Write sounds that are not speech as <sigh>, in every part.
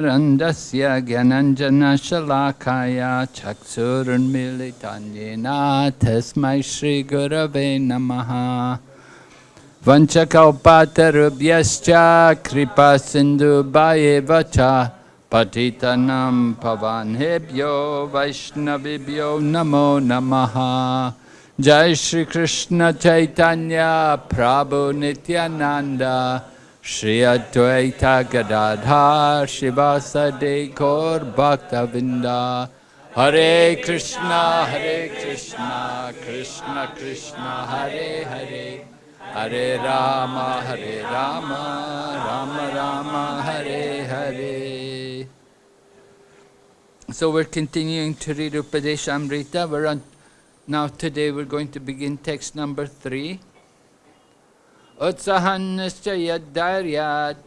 रन्दस्य ज्ञानञ्जनशलाकाय चक्षुरुन्मिलितन्येन तस्मै श्रीगुरवे नमः। वञ्चकौपातरुभ्यश्च कृपासिन्धुभयेव च पतितनं पवनेभ्यो वैष्णवेभ्यो नमो नमः। जय श्रीकृष्ण चैतन्य, प्रभु Nityanand. Shri Advaita Gadadhar Srivasadi Gaur Bhaktavinda Hare Krishna Hare Krishna Krishna Krishna Hare Hare Hare Rama Hare Rama Rama Rama Hare Hare So we're continuing to read Upadeshamrita. We're on now today we're going to begin text number three. उत्साहनिश्चयधैर्यात्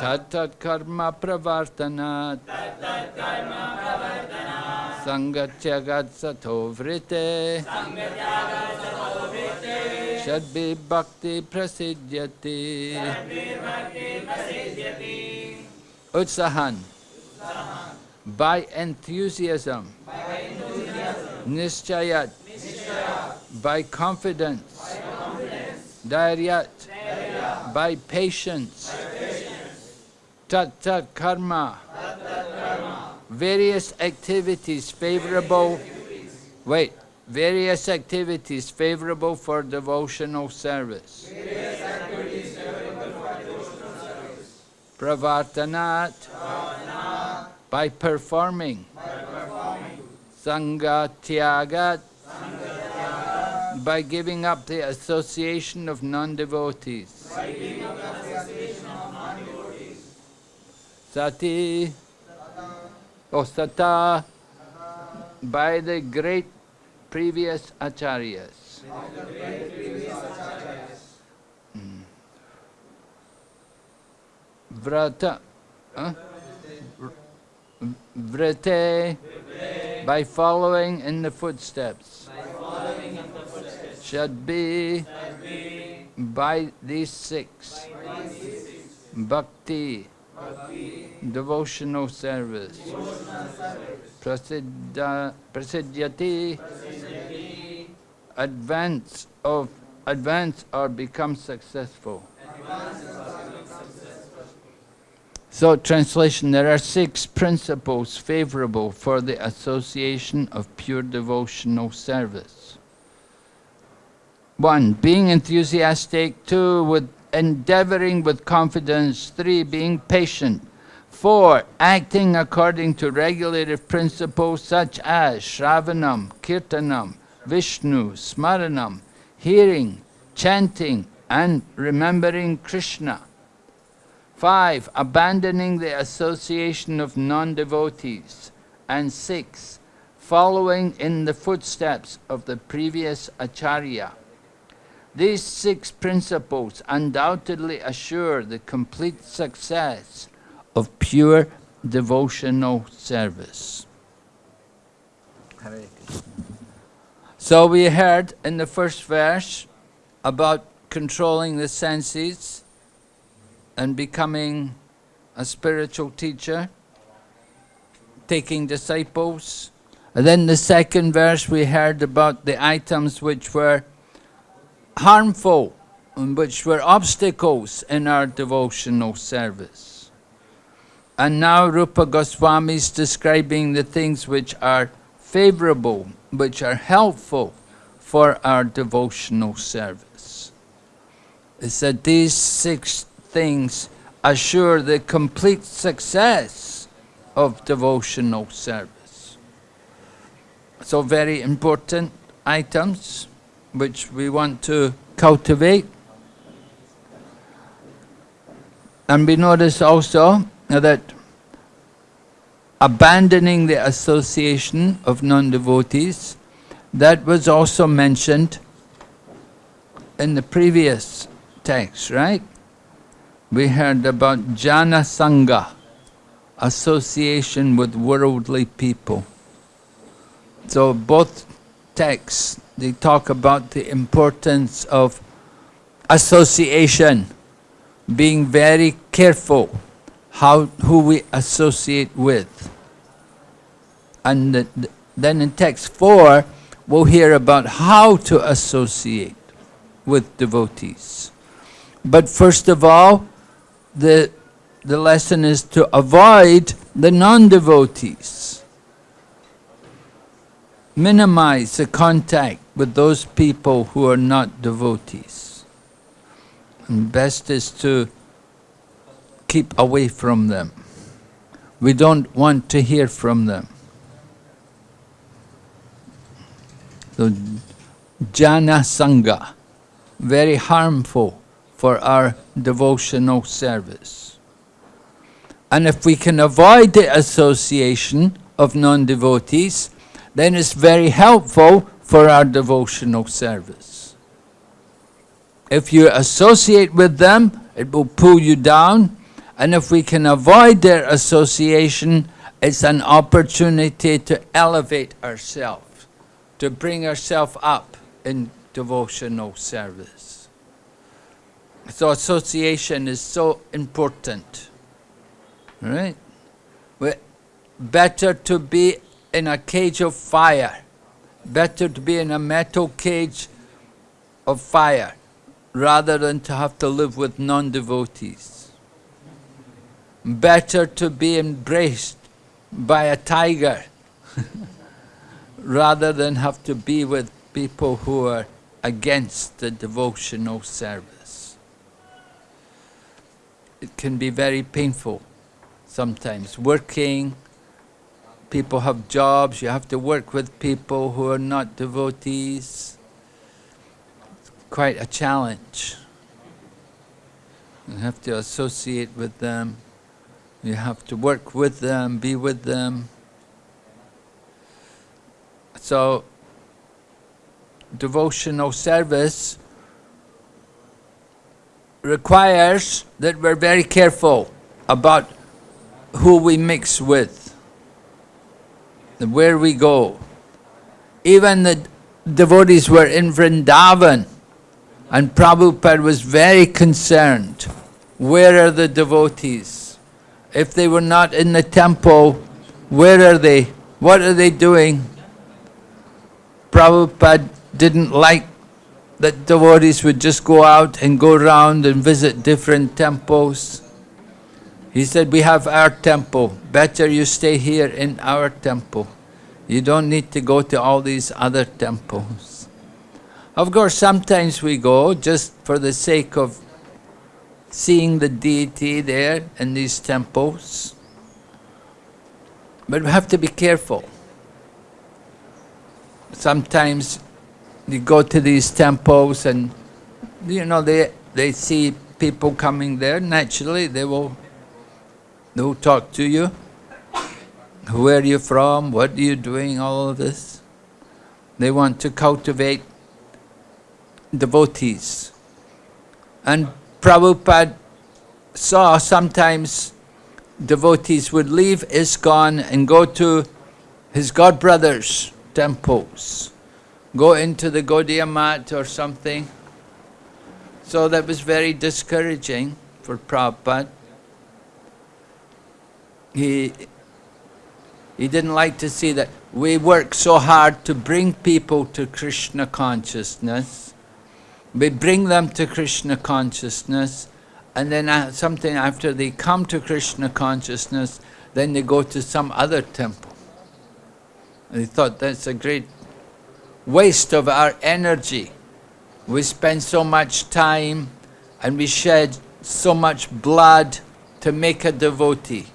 तत्तत्कर्म प्रवर्तनात् सङ्गत्यगत्सतो वृते षड्विभक्तिप्रसिद्ध्यति उत्साहन् by enthusiasm, by enthusiasm. निश्चय by confidence, Dhairyat, by patience, Tat Tat Karma, various activities favorable, wait, various activities favorable for devotional service. Pravartanat, by performing, Sangatyagat, by giving up the association of non-devotees. Sati, or Sata, by the great previous acharyas. Mm. Vrata, huh? Vrate, by following in the footsteps should be by these six bhakti, devotional service, prasidhyati, advance of advance or become successful. So, translation, there are six principles favorable for the association of pure devotional service. One, being enthusiastic. Two, with endeavoring with confidence. Three, being patient. Four, acting according to regulative principles such as Shravanam, Kirtanam, Vishnu, Smaranam, hearing, chanting, and remembering Krishna. Five, abandoning the association of non-devotees. And six, following in the footsteps of the previous acharya. These six principles undoubtedly assure the complete success of pure devotional service. So we heard in the first verse about controlling the senses and becoming a spiritual teacher, taking disciples. And then the second verse we heard about the items which were harmful and which were obstacles in our devotional service. And now Rupa Goswami is describing the things which are favorable, which are helpful for our devotional service. He said these six things assure the complete success of devotional service. So very important items which we want to cultivate. And we notice also that abandoning the association of non-devotees, that was also mentioned in the previous text, right? We heard about jana sangha, association with worldly people. So both texts they talk about the importance of association being very careful how who we associate with. And the, the, then in text 4, we'll hear about how to associate with devotees. But first of all, the, the lesson is to avoid the non-devotees. Minimize the contact with those people who are not devotees. And best is to keep away from them. We don't want to hear from them. So, jana sangha, very harmful for our devotional service. And if we can avoid the association of non-devotees, then it's very helpful for our devotional service. If you associate with them, it will pull you down, and if we can avoid their association, it's an opportunity to elevate ourselves, to bring ourselves up in devotional service. So association is so important, right? We're Better to be in a cage of fire, better to be in a metal cage of fire, rather than to have to live with non-devotees. Better to be embraced by a tiger, <laughs> rather than have to be with people who are against the devotional service. It can be very painful sometimes, working, people have jobs, you have to work with people who are not devotees. It's quite a challenge. You have to associate with them, you have to work with them, be with them. So, devotional service requires that we're very careful about who we mix with, where we go. Even the devotees were in Vrindavan and Prabhupada was very concerned. Where are the devotees? If they were not in the temple, where are they? What are they doing? Prabhupada didn't like that devotees would just go out and go around and visit different temples. He said, we have our temple. Better you stay here in our temple. You don't need to go to all these other temples. Of course, sometimes we go just for the sake of seeing the deity there in these temples. But we have to be careful. Sometimes you go to these temples and, you know, they, they see people coming there, naturally they will, they will talk to you. Where are you from? What are you doing? All of this. They want to cultivate devotees. And Prabhupada saw sometimes devotees would leave ISKCON and go to his godbrothers' temples go into the Gaudiya Math or something. So that was very discouraging for Prabhupada. He, he didn't like to see that we work so hard to bring people to Krishna consciousness. We bring them to Krishna consciousness and then something after they come to Krishna consciousness, then they go to some other temple. And he thought that's a great waste of our energy. We spend so much time and we shed so much blood to make a devotee,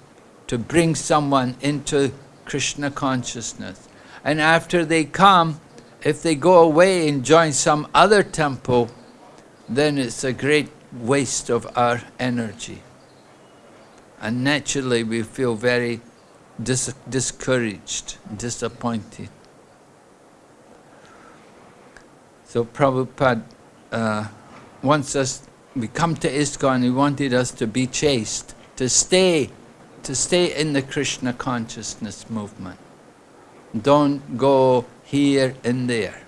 to bring someone into Krishna consciousness. And after they come, if they go away and join some other temple, then it's a great waste of our energy. And naturally we feel very dis discouraged, disappointed. So Prabhupada uh, wants us, we come to ISKCON, he wanted us to be chaste, to stay, to stay in the Krishna consciousness movement. Don't go here and there.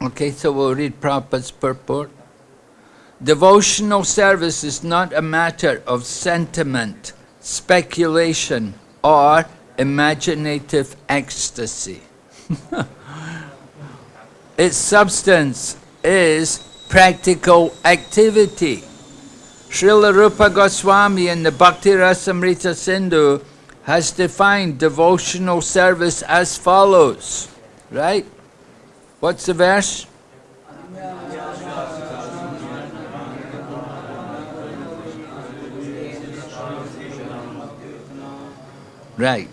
Okay, so we'll read Prabhupada's purport. Devotional service is not a matter of sentiment, speculation, or imaginative ecstasy. <laughs> its substance is practical activity. Srila Rupa Goswami in the Bhakti Rasamrita Sindhu has defined devotional service as follows, right? What's the verse? Right.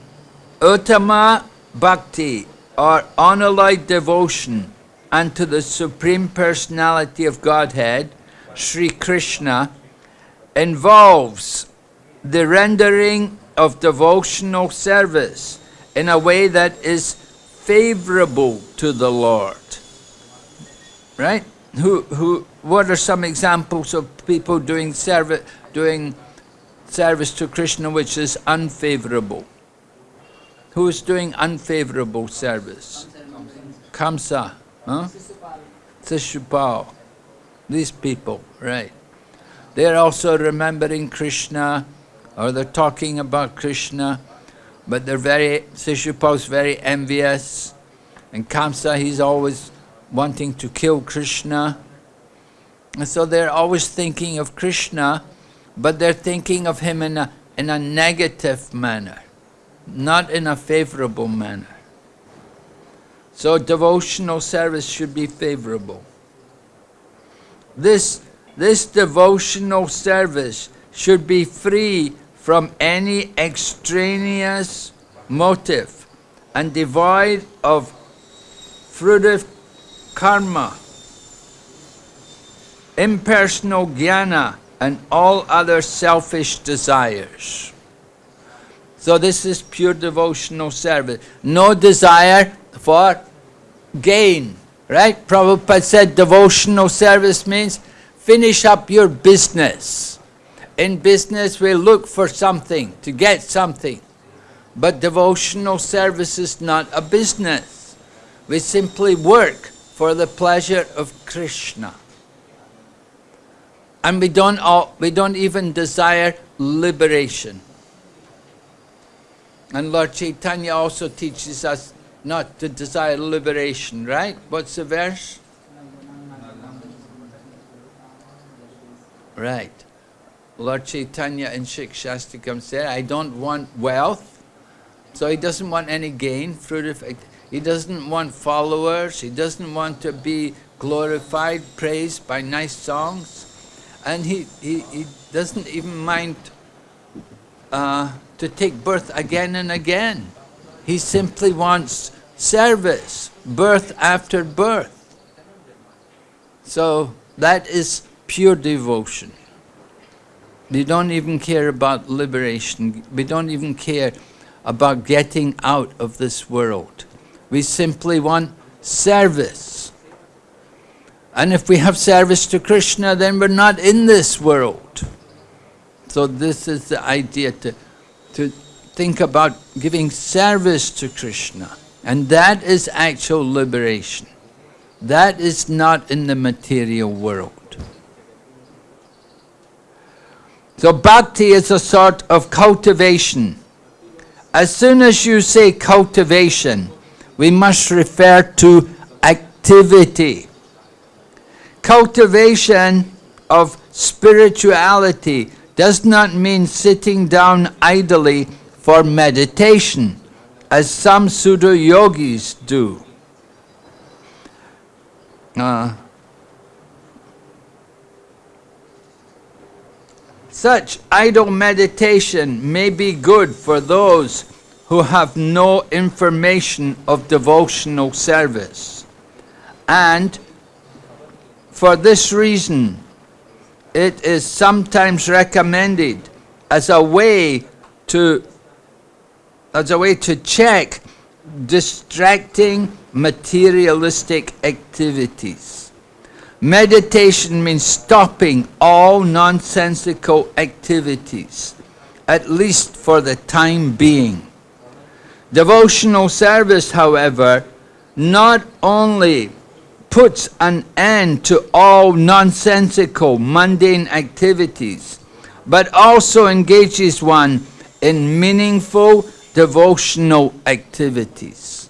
Uttama Bhakti, or unalloyed devotion unto the Supreme Personality of Godhead, Sri Krishna, involves the rendering of devotional service in a way that is favorable to the Lord. Right? Who, who, what are some examples of people doing service, doing service to Krishna which is unfavorable? Who is doing unfavorable service? Kamsa, huh? Sishupal. These people, right. They're also remembering Krishna, or they're talking about Krishna, but they're very, Sishupal's very envious, and Kamsa, he's always wanting to kill Krishna. And so they're always thinking of Krishna, but they're thinking of him in a, in a negative manner, not in a favorable manner. So devotional service should be favorable. This, this devotional service should be free from any extraneous motive and devoid of fruitive karma, impersonal jnana, and all other selfish desires. So this is pure devotional service. No desire for gain, right? Prabhupada said devotional service means finish up your business. In business we look for something, to get something. But devotional service is not a business. We simply work for the pleasure of Krishna. And we don't, all, we don't even desire liberation. And Lord Chaitanya also teaches us not to desire liberation, right? What's the verse? Right. Lord Chaitanya in Shikshashtakam said, I don't want wealth, so he doesn't want any gain, fruit of, he doesn't want followers, he doesn't want to be glorified, praised by nice songs, and he, he, he doesn't even mind uh, to take birth again and again. He simply wants service, birth after birth. So that is pure devotion. We don't even care about liberation. We don't even care about getting out of this world. We simply want service. And if we have service to Krishna, then we're not in this world. So this is the idea to, to think about giving service to Krishna. And that is actual liberation. That is not in the material world. So bhakti is a sort of cultivation. As soon as you say cultivation, we must refer to activity. Cultivation of spirituality does not mean sitting down idly for meditation, as some pseudo yogis do. Uh, Such idle meditation may be good for those who have no information of devotional service. And for this reason, it is sometimes recommended as a way to as a way to check distracting materialistic activities. Meditation means stopping all nonsensical activities, at least for the time being. Devotional service, however, not only puts an end to all nonsensical, mundane activities, but also engages one in meaningful devotional activities.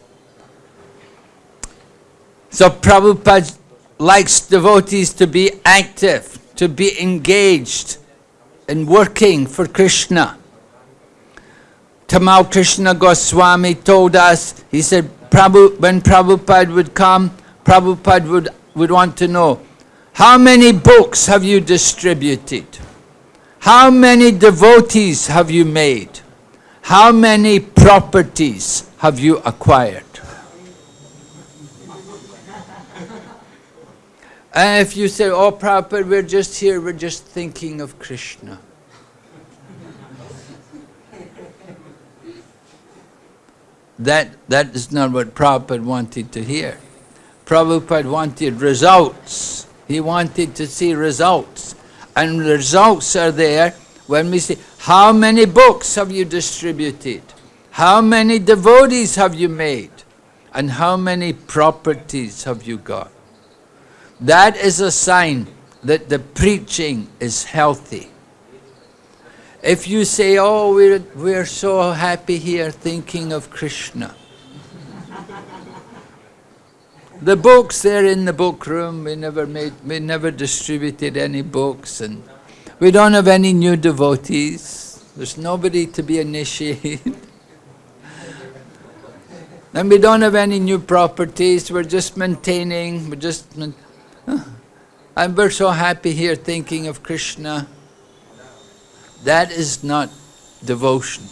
So Prabhupada likes devotees to be active, to be engaged in working for Krishna. Tamal Krishna Goswami told us, he said, Prabhu, when Prabhupada would come, Prabhupada would, would want to know, how many books have you distributed? How many devotees have you made? How many properties have you acquired? And if you say, oh Prabhupada, we're just here, we're just thinking of Krishna. that, that is not what Prabhupada wanted to hear. Prabhupada wanted results. He wanted to see results. And results are there when we say, how many books have you distributed? How many devotees have you made? And how many properties have you got? That is a sign that the preaching is healthy. If you say, oh, we're, we're so happy here thinking of Krishna. the books, they're in the book room. We never made, we never distributed any books and we don't have any new devotees. There's nobody to be initiated. <laughs> and we don't have any new properties. We're just maintaining, we're just, and we're so happy here thinking of Krishna. That is not devotion.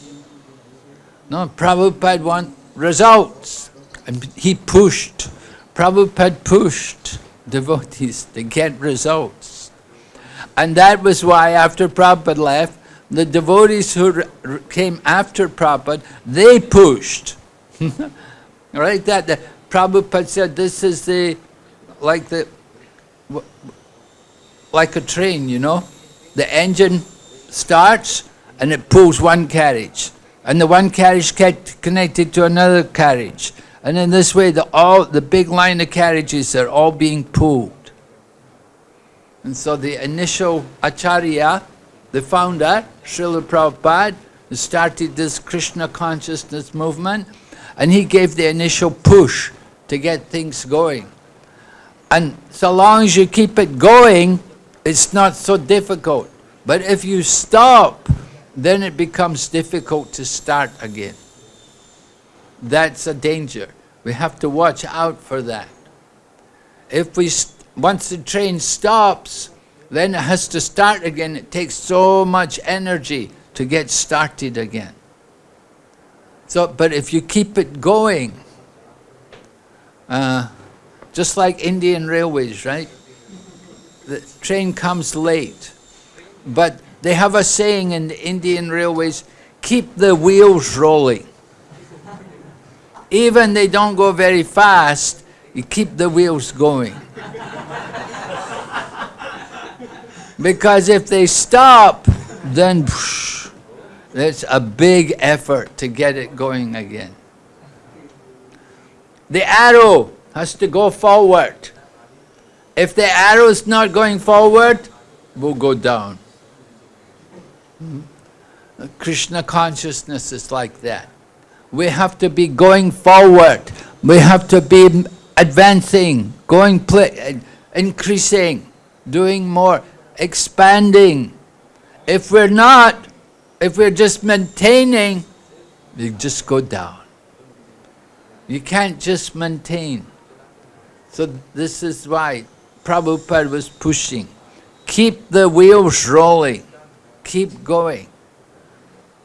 No, Prabhupada want results. And he pushed, Prabhupada pushed devotees to get results. And that was why after Prabhupada left, the devotees who came after Prabhupada, they pushed. <laughs> right? That the, Prabhupada said this is the, like the, like a train, you know? The engine starts and it pulls one carriage. And the one carriage get connected to another carriage. And in this way, the, all, the big line of carriages are all being pulled. And so the initial Acharya, the founder, Srila Prabhupada, started this Krishna consciousness movement and he gave the initial push to get things going. And so long as you keep it going, it's not so difficult. But if you stop, then it becomes difficult to start again. That's a danger. We have to watch out for that. If we, once the train stops, then it has to start again. It takes so much energy to get started again. So, but if you keep it going, uh, just like Indian Railways, right? The train comes late. But they have a saying in the Indian Railways, keep the wheels rolling. Even they don't go very fast, you keep the wheels going. because if they stop, then it's a big effort to get it going again. The arrow has to go forward. If the arrow is not going forward, we'll go down. Krishna consciousness is like that. We have to be going forward. We have to be advancing, going, increasing, doing more, expanding. If we're not, if we're just maintaining, we just go down. You can't just maintain. So this is why Prabhupada was pushing. Keep the wheels rolling keep going.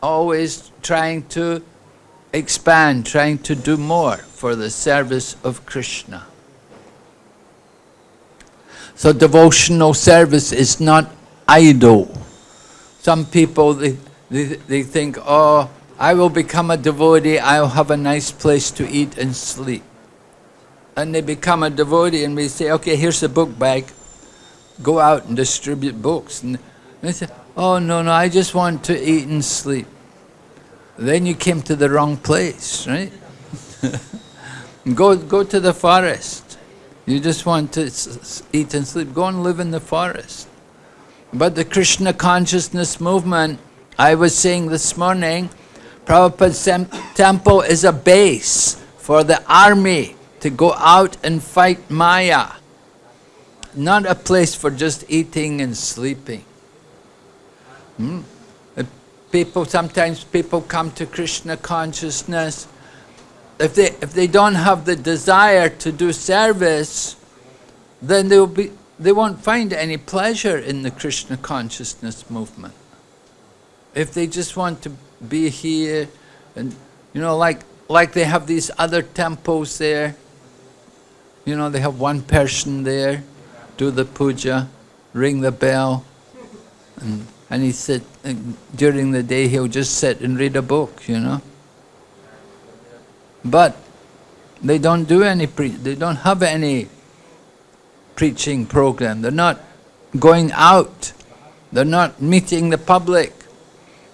Always trying to expand, trying to do more for the service of Krishna. So devotional service is not idle. Some people, they, they, they think, oh, I will become a devotee, I'll have a nice place to eat and sleep. And they become a devotee and we say, okay, here's the book bag. Go out and distribute books. And they say, Oh, no, no, I just want to eat and sleep. Then you came to the wrong place, right? <laughs> go, go to the forest. You just want to eat and sleep. Go and live in the forest. But the Krishna consciousness movement, I was saying this morning, Prabhupada's temple is a base for the army to go out and fight Maya. Not a place for just eating and sleeping. Hmm? People, sometimes people come to Krishna consciousness if they, if they don't have the desire to do service, then they, will be, they won't find any pleasure in the Krishna consciousness movement. If they just want to be here, and you know, like, like they have these other temples there, you know, they have one person there, do the puja, ring the bell, and, and he sit, during the day he'll just sit and read a book, you know. But they don't do any they don't have any preaching program. They're not going out. They're not meeting the public.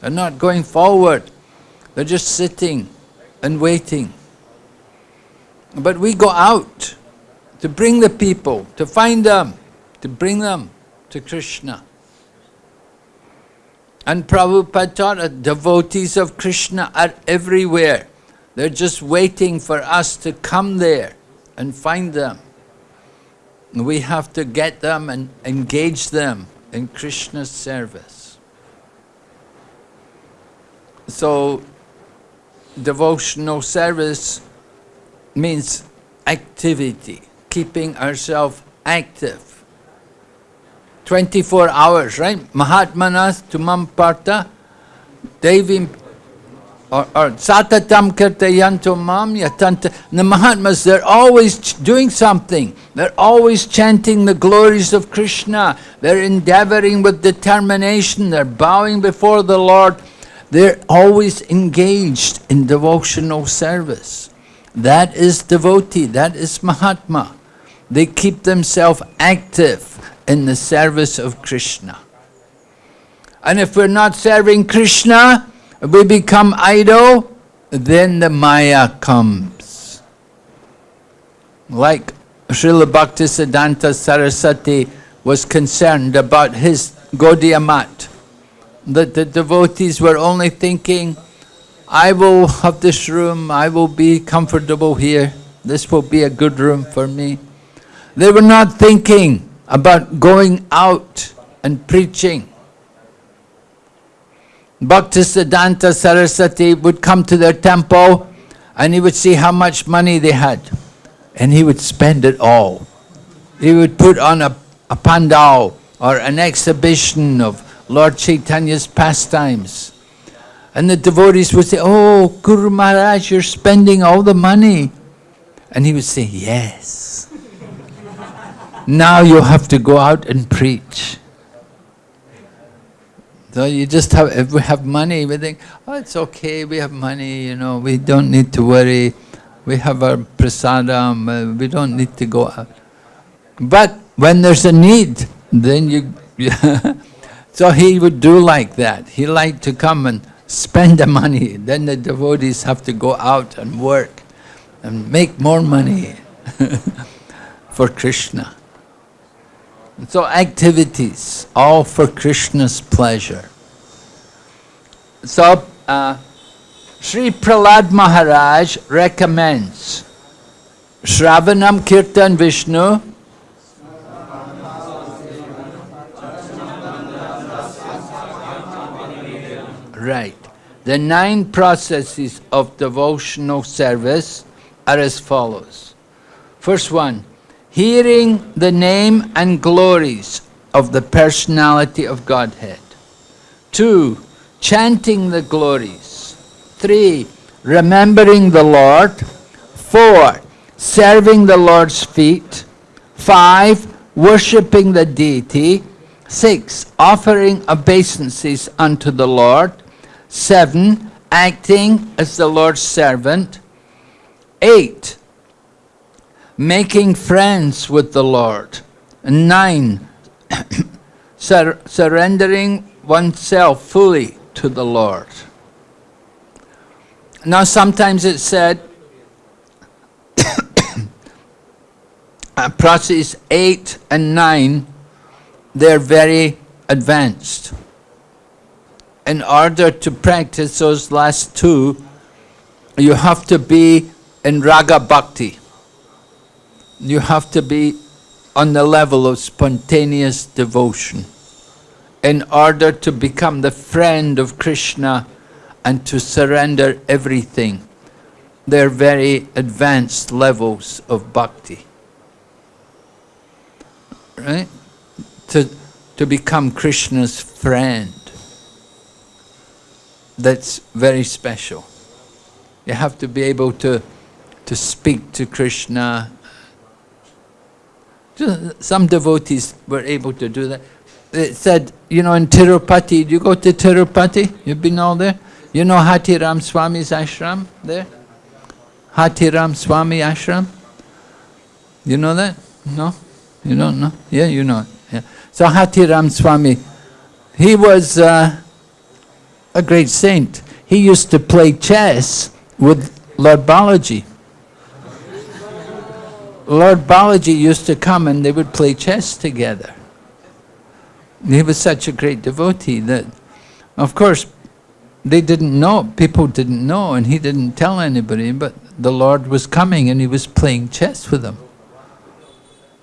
They're not going forward. They're just sitting and waiting. But we go out to bring the people, to find them, to bring them to Krishna. And Prabhupada taught devotees of Krishna are everywhere. They're just waiting for us to come there and find them. We have to get them and engage them in Krishna's service. So, devotional service means activity, keeping ourselves active. 24 hours, right? Mahatmanas tumam parta devim or, satatam kirtayanto mam yatanta. The Mahatmas, they're always doing something. They're always chanting the glories of Krishna. They're endeavoring with determination. They're bowing before the Lord. They're always engaged in devotional service. That is devotee, that is Mahatma. They keep themselves active in the service of Krishna. And if we're not serving Krishna, we become idle, then the Maya comes. Like Srila Bhaktisiddhanta Saraswati was concerned about his Gaudiya Math, that the devotees were only thinking, I will have this room, I will be comfortable here, this will be a good room for me. They were not thinking about going out and preaching. Bhaktisiddhanta Saraswati would come to their temple and he would see how much money they had. And he would spend it all. He would put on a, a pandal or an exhibition of Lord Chaitanya's pastimes. And the devotees would say, oh, Guru Maharaj, you're spending all the money. And he would say, yes. <laughs> now you have to go out and preach. So you just have, if we have money, we think, oh, it's okay, we have money, you know, we don't need to worry. We have our prasadam, uh, we don't need to go out. But when there's a need, then you... <laughs> so he would do like that. He liked to come and spend the money. Then the devotees have to go out and work and make more money <laughs> for Krishna. So activities, all for Krishna's pleasure. So, uh, Sri Prahlad Maharaj recommends Shravanam Kirtan Vishnu Right. The nine processes of devotional service are as follows. First one, hearing the name and glories of the personality of Godhead. Two, chanting the glories. Three, remembering the Lord. Four, serving the Lord's feet. Five, worshipping the deity. Six, offering obeisances unto the Lord. Seven, acting as the Lord's servant. Eight, making friends with the Lord. And Nine, <coughs> sur surrendering oneself fully to the Lord. Now sometimes it's said, <coughs> uh, process 8 and 9, they're very advanced. In order to practice those last two, you have to be in raga bhakti. You have to be on the level of spontaneous devotion in order to become the friend of Krishna and to surrender everything. They're very advanced levels of bhakti. Right? To, to become Krishna's friend. That's very special. You have to be able to, to speak to Krishna. Some devotees were able to do that. It said, you know, in Tirupati, you go to Tirupati? You've been all there? You know Hatiram Swami's ashram there? Hatiram Swami ashram? You know that? No? You don't know? Yeah, you know. Yeah. So Hatiram Swami, he was uh, a great saint. He used to play chess with Lord Balaji. Lord Balaji used to come and they would play chess together. He was such a great devotee that, of course, they didn't know, people didn't know, and he didn't tell anybody, but the Lord was coming and he was playing chess with them.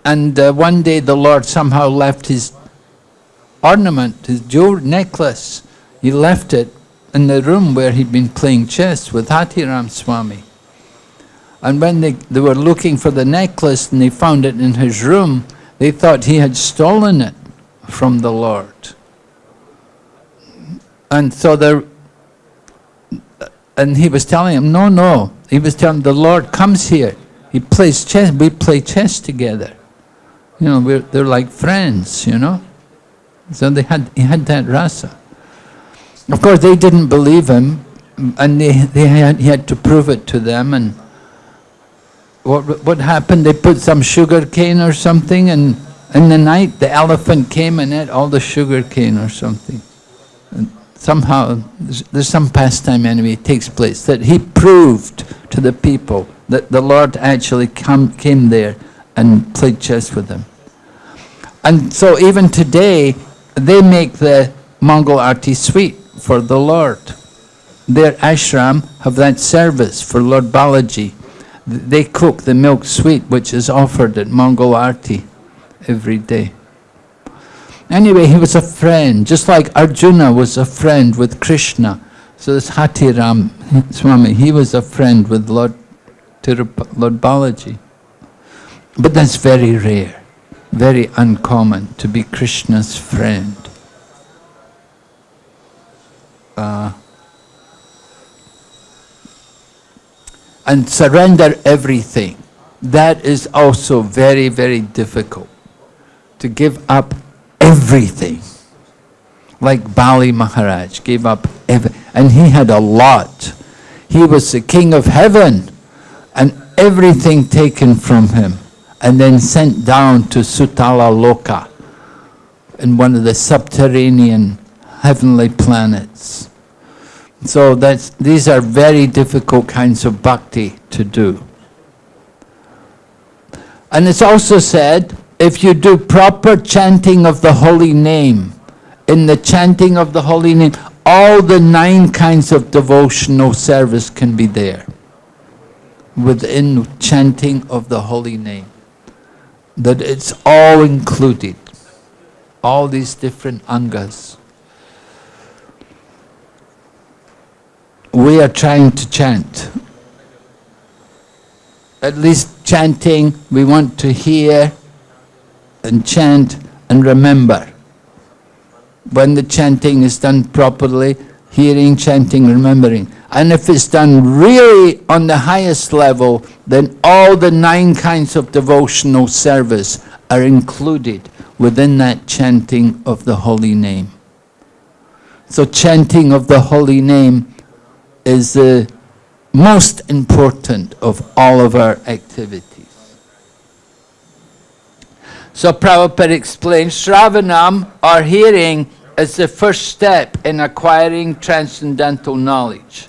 And uh, one day the Lord somehow left his ornament, his jewel necklace, he left it in the room where he'd been playing chess with Hatiram Swami. And when they, they were looking for the necklace and they found it in his room, they thought he had stolen it from the Lord. And so there, and he was telling him, no, no. He was telling the Lord comes here. He plays chess, we play chess together. You know, we're, they're like friends, you know. So they had, he had that rasa. Of course, they didn't believe him, and they, they had, he had to prove it to them. And what, what happened? They put some sugar cane or something, and in the night the elephant came and ate all the sugar cane or something. And somehow, there's, there's some pastime anyway takes place that he proved to the people that the Lord actually come, came there and played chess with them. And so even today, they make the Mangal Arti sweet for the Lord. Their ashram have that service for Lord Balaji. They cook the milk sweet which is offered at Mangal Arti every day. Anyway, he was a friend, just like Arjuna was a friend with Krishna. So this Hatiram Swami, he was a friend with Lord, Lord Balaji. But that's very rare, very uncommon to be Krishna's friend. Uh, and surrender everything. That is also very, very difficult. To give up everything. Like Bali Maharaj gave up everything. And he had a lot. He was the king of heaven. And everything taken from him. And then sent down to Sutala Loka. In one of the subterranean heavenly planets. So that's, these are very difficult kinds of bhakti to do. And it's also said, if you do proper chanting of the holy name, in the chanting of the holy name, all the nine kinds of devotional service can be there within chanting of the holy name. That it's all included, all these different angas. We are trying to chant. At least chanting, we want to hear and chant and remember. When the chanting is done properly, hearing, chanting, remembering. And if it's done really on the highest level, then all the nine kinds of devotional service are included within that chanting of the holy name. So chanting of the holy name is the most important of all of our activities. So Prabhupada explains, Shravanam, or hearing, is the first step in acquiring transcendental knowledge.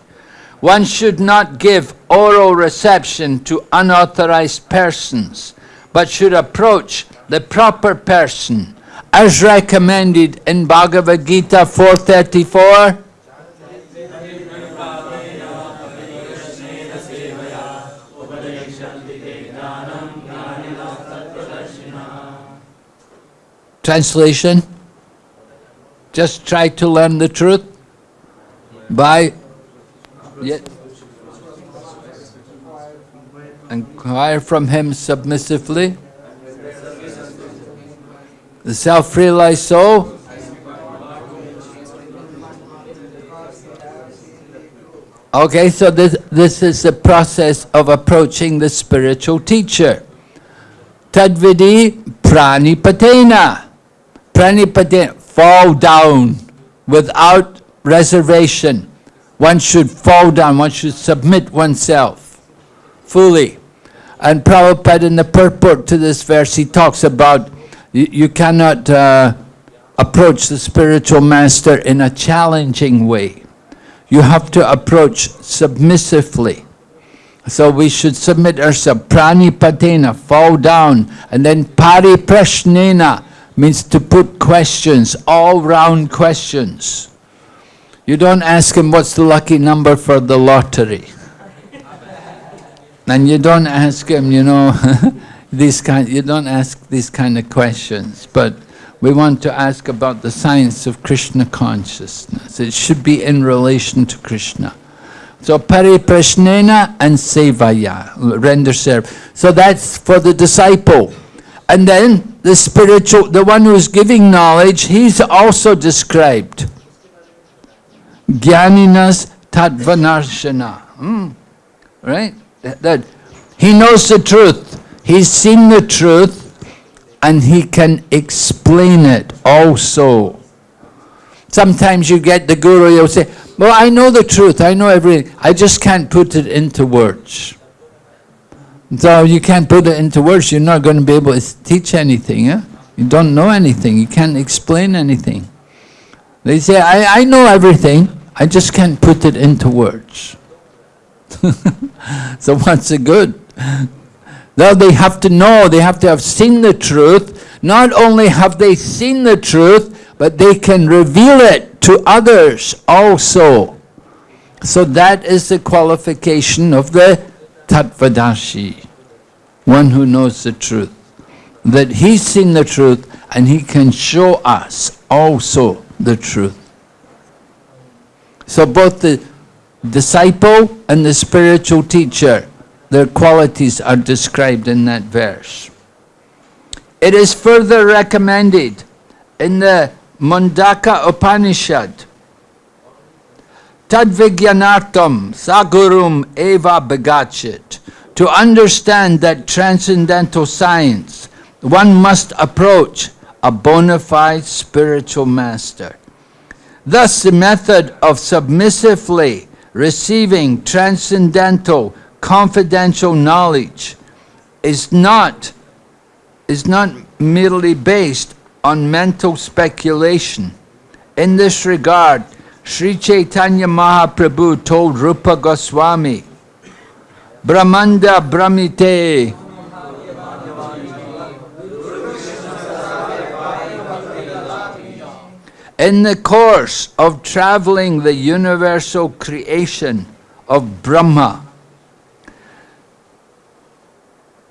One should not give oral reception to unauthorized persons, but should approach the proper person as recommended in Bhagavad Gita 434. Translation Just try to learn the truth by inquire from him submissively. The self-realized soul Okay, so this, this is the process of approaching the spiritual teacher. Tadvidi pranipatena. Pranipatena, fall down without reservation. One should fall down, one should submit oneself fully. And Prabhupada in the purport to this verse, he talks about you, you cannot uh, approach the spiritual master in a challenging way. You have to approach submissively. So we should submit ourselves, pranipatena, fall down, and then pariprashnena, means to put questions, all-round questions. You don't ask him what's the lucky number for the lottery. and you don't ask him, you know, <laughs> these kind, you don't ask these kind of questions, but we want to ask about the science of Krishna consciousness. It should be in relation to Krishna. So pariprashnena and sevaya, render service. So that's for the disciple. And then the spiritual, the one who's giving knowledge, he's also described. Jnaninas Tattvadarshina. Hmm. Right? That, that, he knows the truth. He's seen the truth and he can explain it also. Sometimes you get the guru, you'll say, well, I know the truth, I know everything, I just can't put it into words. So you can't put it into words, you're not going to be able to teach anything. You don't know anything, you can't explain anything. They say, I, I know everything, I just can't put it into words. <laughs> so what's the good? Now they have to know, they have to have seen the truth. Not only have they seen the truth, but they can reveal it to others also. So that is the qualification of the Tattvadashi, one who knows the truth. That he's seen the truth and he can show us also the truth. So both the disciple and the spiritual teacher, their qualities are described in that verse. It is further recommended in the Mundaka Upanishad Tadvigyanartam Sagurum Eva Begachit. To understand that transcendental science, one must approach a bona fide spiritual master. Thus, the method of submissively receiving transcendental, confidential knowledge is not, is not merely based on mental speculation. In this regard, Sri Chaitanya Mahaprabhu told Rupa Goswami, Brahmanda Bhramite, in the course of traveling the universal creation of Brahma,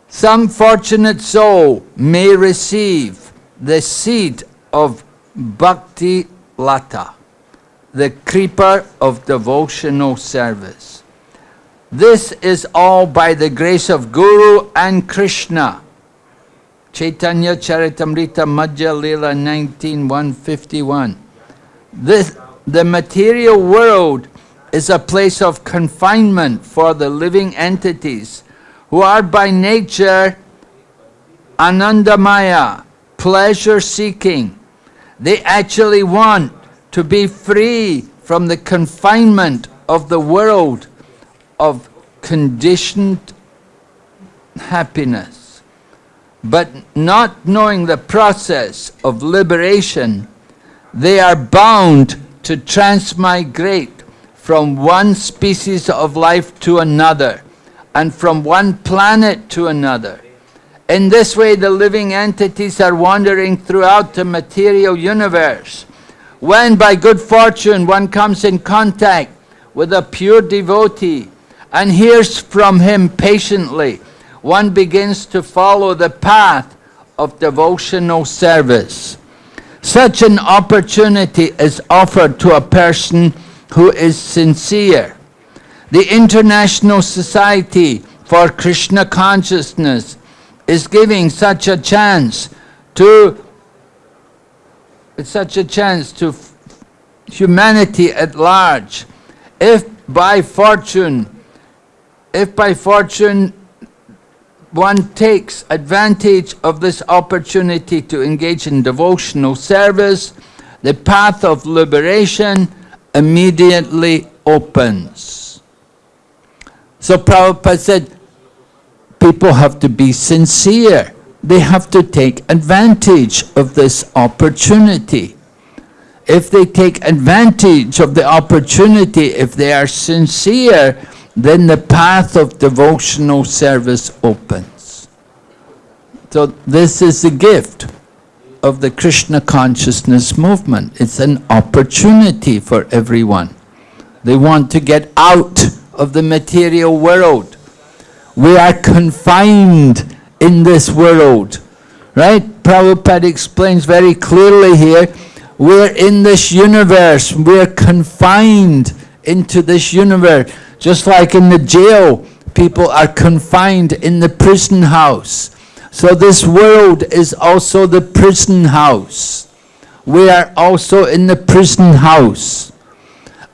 some fortunate soul may receive the seed of Bhakti Lata the creeper of devotional service. This is all by the grace of Guru and Krishna. Chaitanya Charitamrita Madhya Lila 19151. This, the material world is a place of confinement for the living entities who are by nature anandamaya, pleasure seeking. They actually want to be free from the confinement of the world of conditioned happiness. But not knowing the process of liberation, they are bound to transmigrate from one species of life to another and from one planet to another. In this way, the living entities are wandering throughout the material universe. When, by good fortune, one comes in contact with a pure devotee and hears from him patiently, one begins to follow the path of devotional service. Such an opportunity is offered to a person who is sincere. The International Society for Krishna Consciousness is giving such a chance to such a chance to humanity at large. If by fortune, if by fortune one takes advantage of this opportunity to engage in devotional service, the path of liberation immediately opens. So Prabhupada said, people have to be sincere. They have to take advantage of this opportunity. If they take advantage of the opportunity, if they are sincere, then the path of devotional service opens. So this is the gift of the Krishna consciousness movement. It's an opportunity for everyone. They want to get out of the material world. We are confined in this world. Right? Prabhupada explains very clearly here, we're in this universe, we're confined into this universe. Just like in the jail, people are confined in the prison house. So this world is also the prison house. We are also in the prison house.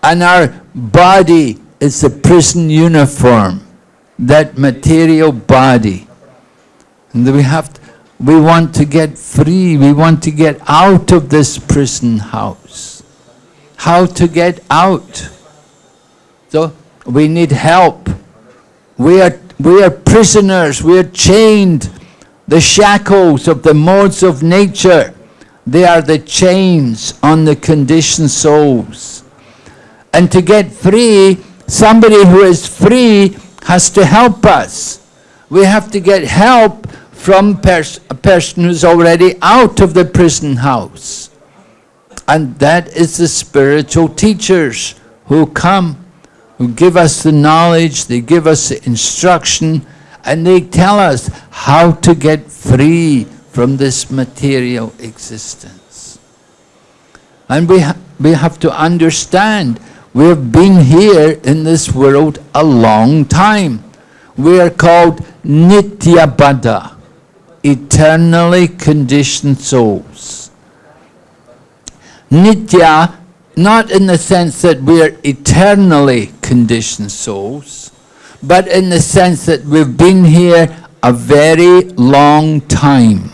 And our body is the prison uniform, that material body. And we have we want to get free, we want to get out of this prison house. How to get out? So we need help. We are, we are prisoners, we are chained. The shackles of the modes of nature, they are the chains on the conditioned souls. And to get free, somebody who is free has to help us. We have to get help from pers a person who's already out of the prison house. And that is the spiritual teachers who come who give us the knowledge, they give us the instruction, and they tell us how to get free from this material existence. And we, ha we have to understand, we have been here in this world a long time. We are called Nityabaddha, eternally conditioned souls. Nitya not in the sense that we are eternally conditioned souls, but in the sense that we've been here a very long time.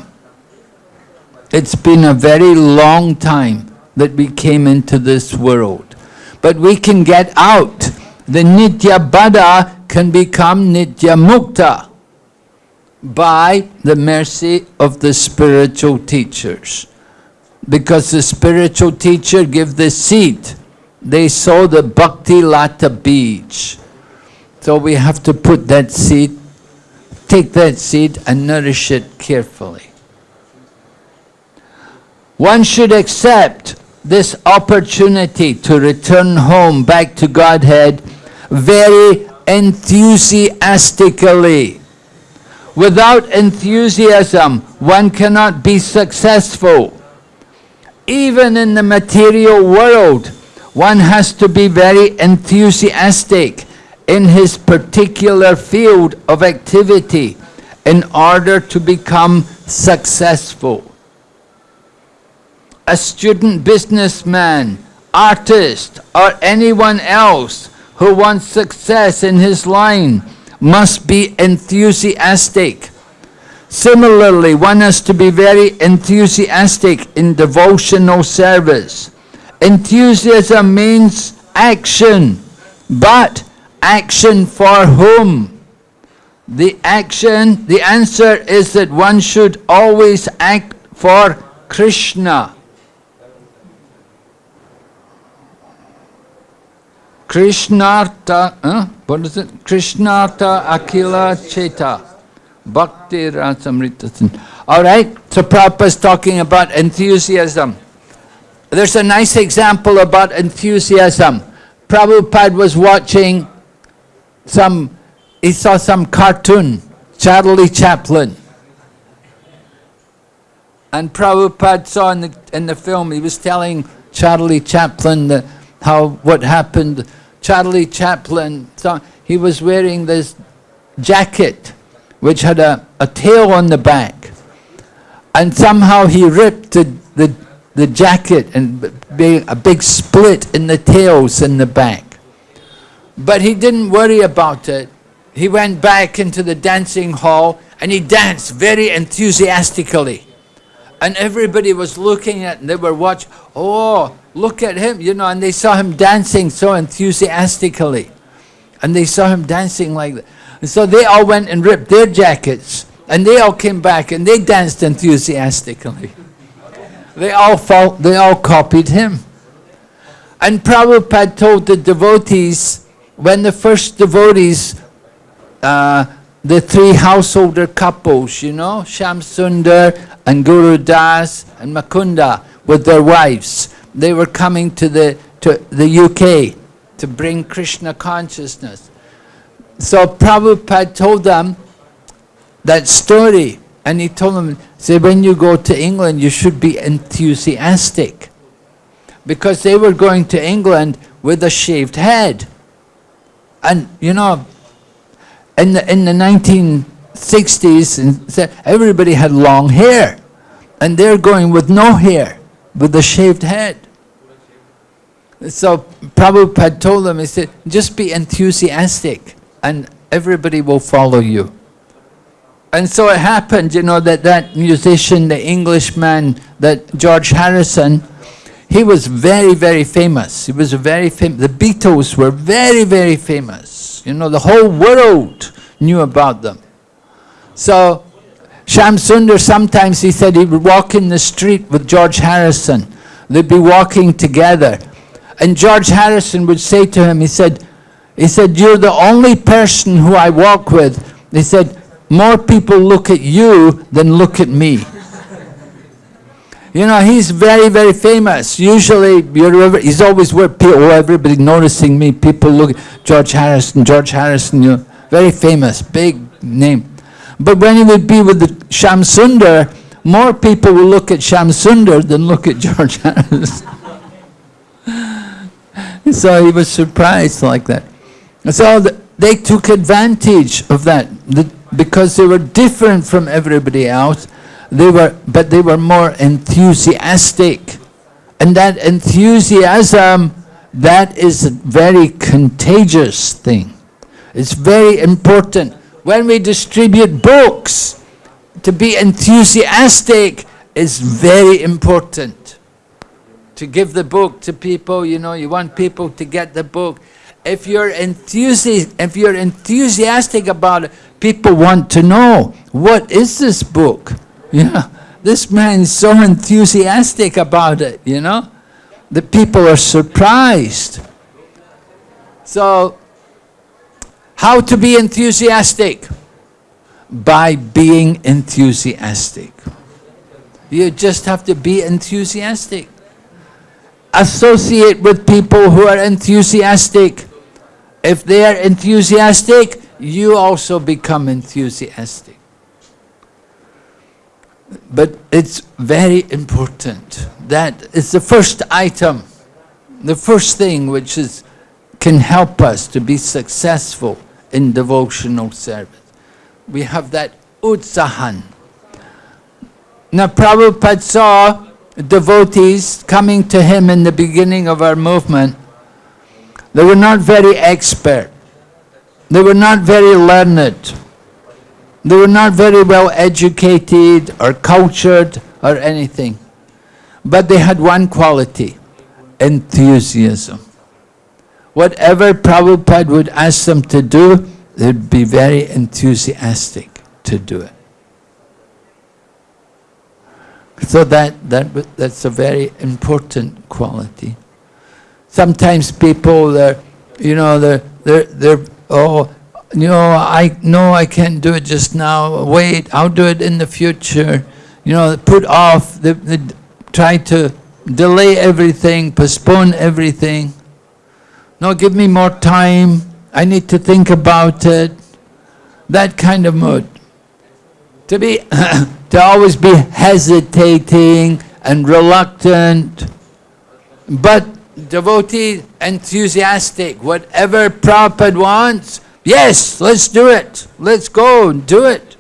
It's been a very long time that we came into this world. But we can get out. The Nitya Baddha can become Nitya Mukta by the mercy of the spiritual teachers because the spiritual teacher give the seed. They sow the bhakti lata bija. So we have to put that seed, take that seed and nourish it carefully. One should accept this opportunity to return home back to Godhead very enthusiastically. Without enthusiasm, one cannot be successful even in the material world, one has to be very enthusiastic in his particular field of activity in order to become successful. A student businessman, artist, or anyone else who wants success in his line must be enthusiastic Similarly, one has to be very enthusiastic in devotional service. Enthusiasm means action, but action for whom? The action, the answer is that one should always act for Krishna. Krishnartha, huh? what is it? Krishnartha Akila Cheta Bhakti Rasamrita. All right, so Prabhupada's talking about enthusiasm. There's a nice example about enthusiasm. Prabhupada was watching some, he saw some cartoon, Charlie Chaplin. And Prabhupada saw in the, in the film, he was telling Charlie Chaplin the, how, what happened. Charlie Chaplin, he was wearing this jacket which had a, a tail on the back. And somehow he ripped the, the, the jacket and a big split in the tails in the back. But he didn't worry about it. He went back into the dancing hall and he danced very enthusiastically. And everybody was looking at and they were watching, oh, look at him, you know, and they saw him dancing so enthusiastically. And they saw him dancing like that. And so they all went and ripped their jackets and they all came back and they danced enthusiastically. They all felt, they all copied him. And Prabhupada told the devotees, when the first devotees, uh, the three householder couples, you know, Shamsundar and Guru Das and Mukunda with their wives, they were coming to the, to the UK to bring Krishna consciousness. So Prabhupada told them that story and he told them, say when you go to England you should be enthusiastic because they were going to England with a shaved head. And you know, in the, in the 1960s, and everybody had long hair. And they're going with no hair, with a shaved head. So Prabhupada told them, he said, just be enthusiastic and everybody will follow you. And so it happened, you know, that that musician, the Englishman, that George Harrison, he was very, very famous. He was a very famous. The Beatles were very, very famous. You know, the whole world knew about them. So Shamsundar, sometimes he said he would walk in the street with George Harrison. They'd be walking together. And George Harrison would say to him, he said, he said, you're the only person who I walk with. He said, more people look at you than look at me. You know, he's very, very famous. Usually, he's always where people, everybody noticing me. People look, George Harrison, George Harrison, you know, very famous, big name. But when he would be with the Shamsundar, more people will look at Shamsundar than look at George <laughs> Harrison. <laughs> so he was surprised like that. So they took advantage of that because they were different from everybody else. They were, but they were more enthusiastic. And that enthusiasm, that is a very contagious thing. It's very important. When we distribute books, to be enthusiastic is very important. To give the book to people, you know, you want people to get the book if you're enthusiastic, if you're enthusiastic about it, people want to know what is this book. <laughs> You know, this man's so enthusiastic about it. You know, the people are surprised. So, how to be enthusiastic? By being enthusiastic. You just have to be enthusiastic. Associate with people who are enthusiastic. If they are enthusiastic, you also become enthusiastic. But it's very important. That is the first item, the first thing which is, can help us to be successful in devotional service. We have that utsahan. Now Prabhupada saw devotees coming to him in the beginning of our movement they were not very expert. They were not very learned. They were not very well educated or cultured or anything. But they had one quality, enthusiasm. Whatever Prabhupada would ask them to do, they'd be very enthusiastic to do it. So that, that that's a very important quality. Sometimes people, they're, you know, they're, they're, they're, oh, you know, I no, I can't do it just now. Wait, I'll do it in the future. You know, put off, the, the, try to delay everything, postpone everything. No, give me more time. I need to think about it. That kind of mood. To be, <clears throat> to always be hesitating and reluctant. But devotee, enthusiastic, whatever Prabhupada wants, yes, let's do it. Let's go and do it.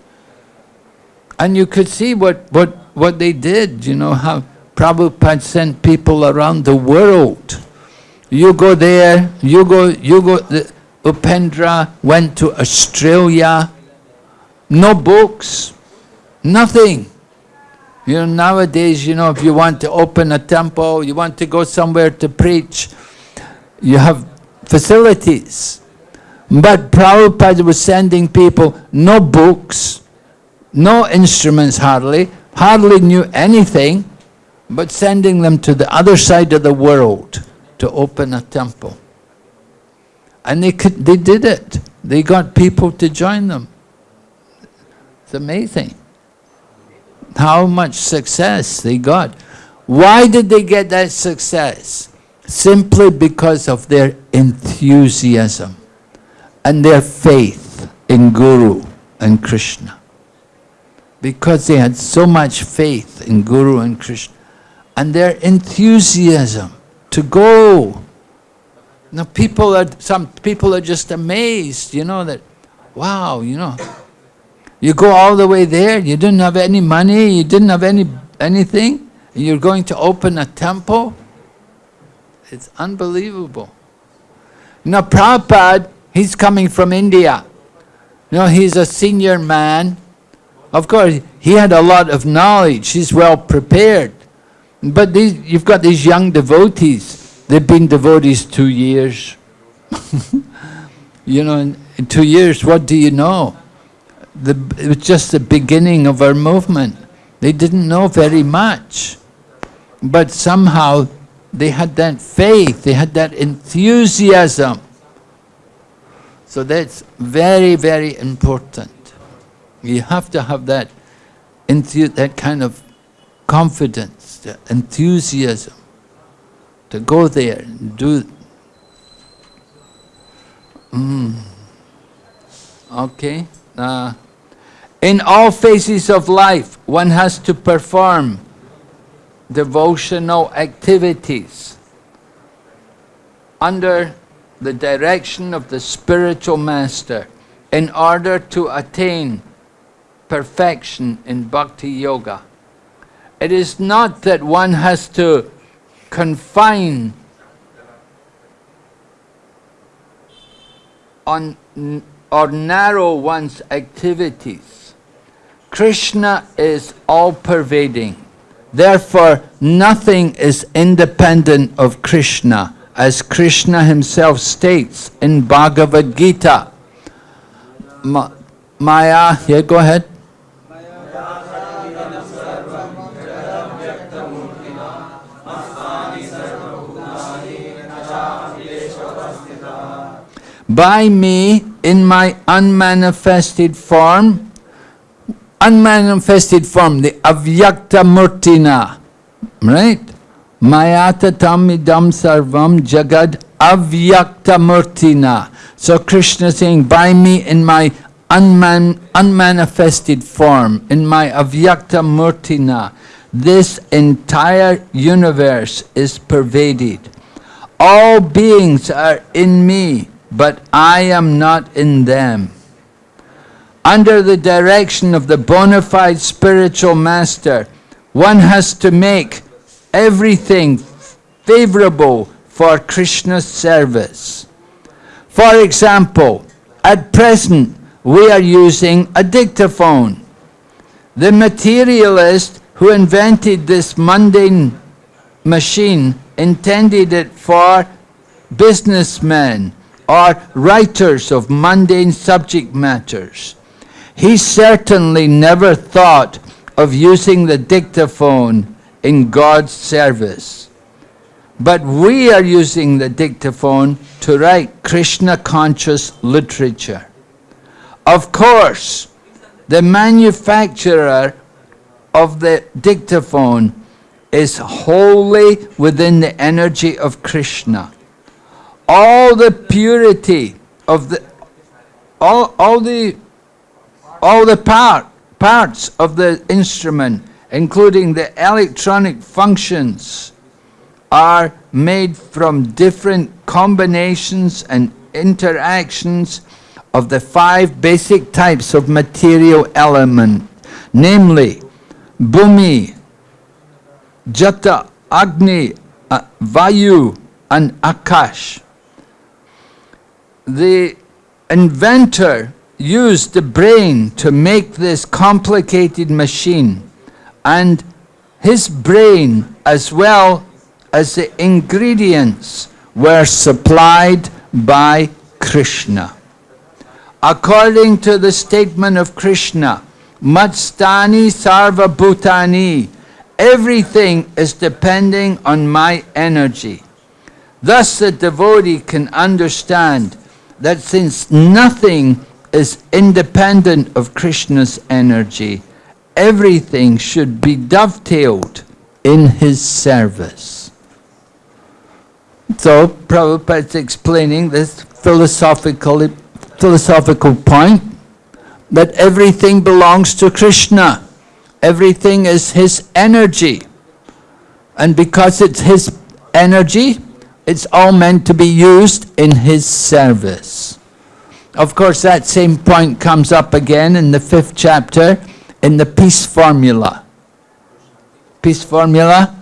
And you could see what, what, what they did, you know, how Prabhupada sent people around the world. You go there, you go, you go, the, Upendra went to Australia, no books, nothing. You know, nowadays, you know, if you want to open a temple, you want to go somewhere to preach, you have facilities. But Prabhupada was sending people no books, no instruments hardly, hardly knew anything, but sending them to the other side of the world to open a temple. And they, could, they did it. They got people to join them. It's amazing how much success they got. Why did they get that success? Simply because of their enthusiasm and their faith in Guru and Krishna. Because they had so much faith in Guru and Krishna and their enthusiasm to go. Now people are, some people are just amazed, you know, that, wow, you know, you go all the way there, you didn't have any money, you didn't have any anything, and you're going to open a temple? It's unbelievable. Now Prabhupada, he's coming from India. You know, he's a senior man. Of course, he had a lot of knowledge, he's well prepared. But these, you've got these young devotees, they've been devotees two years. <laughs> you know, in, in two years, what do you know? The, it was just the beginning of our movement. They didn't know very much. But somehow they had that faith, they had that enthusiasm. So that's very, very important. You have to have that, that kind of confidence, enthusiasm to go there and do. Mm. Okay. Uh, in all phases of life, one has to perform devotional activities under the direction of the spiritual master in order to attain perfection in bhakti yoga. It is not that one has to confine on or narrow one's activities Krishna is all-pervading. Therefore, nothing is independent of Krishna, as Krishna himself states in Bhagavad Gita. Ma Maya, yeah, go ahead. By me, in my unmanifested form, unmanifested form, the avyakta murtina, right? Mayata tamidam sarvam jagad avyakta murtina. So Krishna saying, by me in my unman, unmanifested form, in my avyakta murtina, this entire universe is pervaded. All beings are in me, but I am not in them under the direction of the bona fide spiritual master, one has to make everything favorable for Krishna's service. For example, at present, we are using a dictaphone. The materialist who invented this mundane machine intended it for businessmen or writers of mundane subject matters. He certainly never thought of using the dictaphone in God's service. But we are using the dictaphone to write Krishna conscious literature. Of course, the manufacturer of the dictaphone is wholly within the energy of Krishna. All the purity of the all, all the all the part, parts of the instrument, including the electronic functions, are made from different combinations and interactions of the five basic types of material element, namely Bhumi, Jala, Agni, uh, Vayu and Akash. The inventor used the brain to make this complicated machine and his brain as well as the ingredients were supplied by Krishna. According to the statement of Krishna, Matsthani Sarva Bhutani, everything is depending on my energy. Thus the devotee can understand that since nothing is independent of Krishna's energy, everything should be dovetailed in his service. So Prabhupada's explaining this philosophical, philosophical point that everything belongs to Krishna. Everything is his energy. And because it's his energy, it's all meant to be used in his service. Of course, that same point comes up again in the fifth chapter in the peace formula. Peace formula?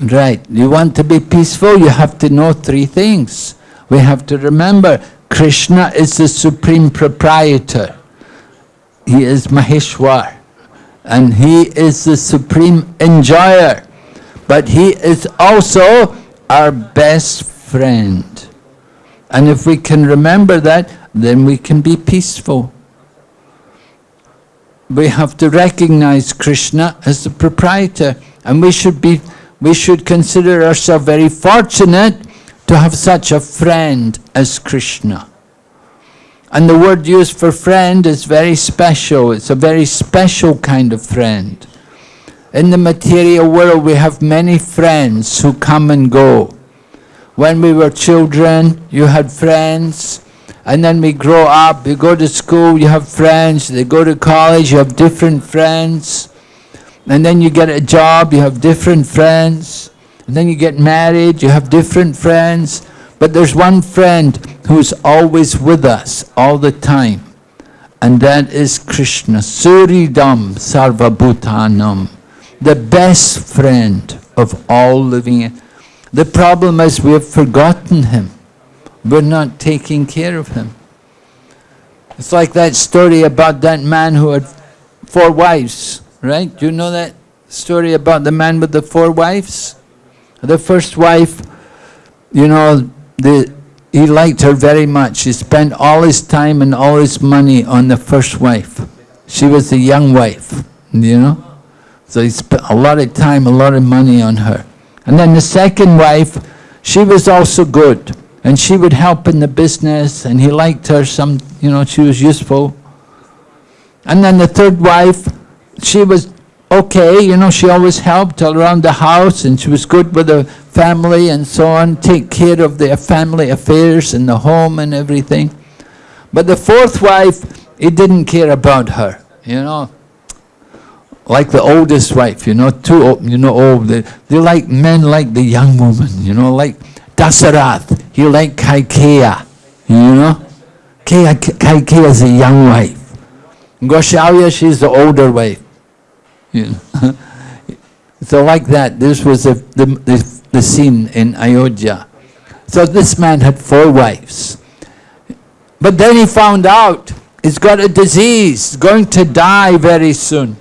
Right. You want to be peaceful, you have to know three things. We have to remember, Krishna is the supreme proprietor. He is Maheshwar. And he is the supreme enjoyer. But he is also our best friend. And if we can remember that, then we can be peaceful. We have to recognize Krishna as the proprietor. And we should be we should consider ourselves very fortunate to have such a friend as Krishna. And the word used for friend is very special. It's a very special kind of friend. In the material world, we have many friends who come and go. When we were children, you had friends. And then we grow up, you go to school, you have friends. They go to college, you have different friends. And then you get a job, you have different friends. And then you get married, you have different friends. But there's one friend who's always with us all the time. And that is Krishna. Suhridam Sarvabhutanam. The best friend of all living. The problem is we have forgotten him. We're not taking care of him. It's like that story about that man who had four wives right? Do you know that story about the man with the four wives? The first wife, you know, the, he liked her very much. He spent all his time and all his money on the first wife. She was the young wife, you know? So he spent a lot of time, a lot of money on her. And then the second wife, she was also good. And she would help in the business, and he liked her some, you know, she was useful. And then the third wife, she was okay, you know, she always helped all around the house and she was good with the family and so on, take care of their family affairs and the home and everything. But the fourth wife, he didn't care about her, you know. Like the oldest wife, you know, too old, you know, old. They, they like men like the young woman, you know, like Dasarath. He like Kaikeyi, you know. Kaikeyi is a young wife. Kaushalya, she's the older wife. <laughs> So like that, this was the, the, the, the scene in Ayodhya. So this man had four wives. But then he found out he's got a disease, going to die very soon.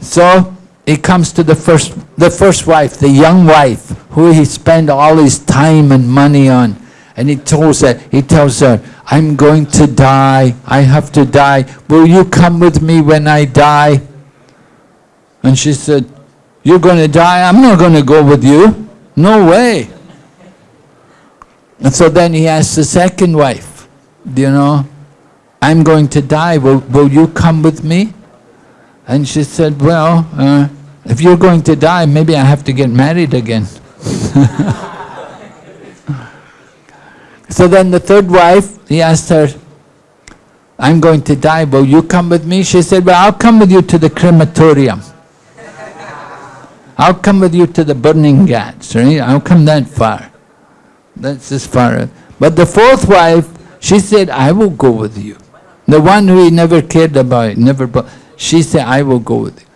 So he comes to the first, the first wife, the young wife, who he spent all his time and money on. And he tells her, he tells her, I'm going to die. I have to die. Will you come with me when I die? And she said, you're going to die, I'm not going to go with you. No way. And so then he asked the second wife, you know, I'm going to die, will, will you come with me? And she said, well, uh, if you're going to die, maybe I have to get married again. <laughs> so then the third wife, he asked her, I'm going to die, will you come with me? She said, well, I'll come with you to the crematorium. I'll come with you to the burning ghats, right? I'll come that far. That's as far. But the fourth wife, she said, I will go with you. The one who he never cared about, never, she said, I will go with you.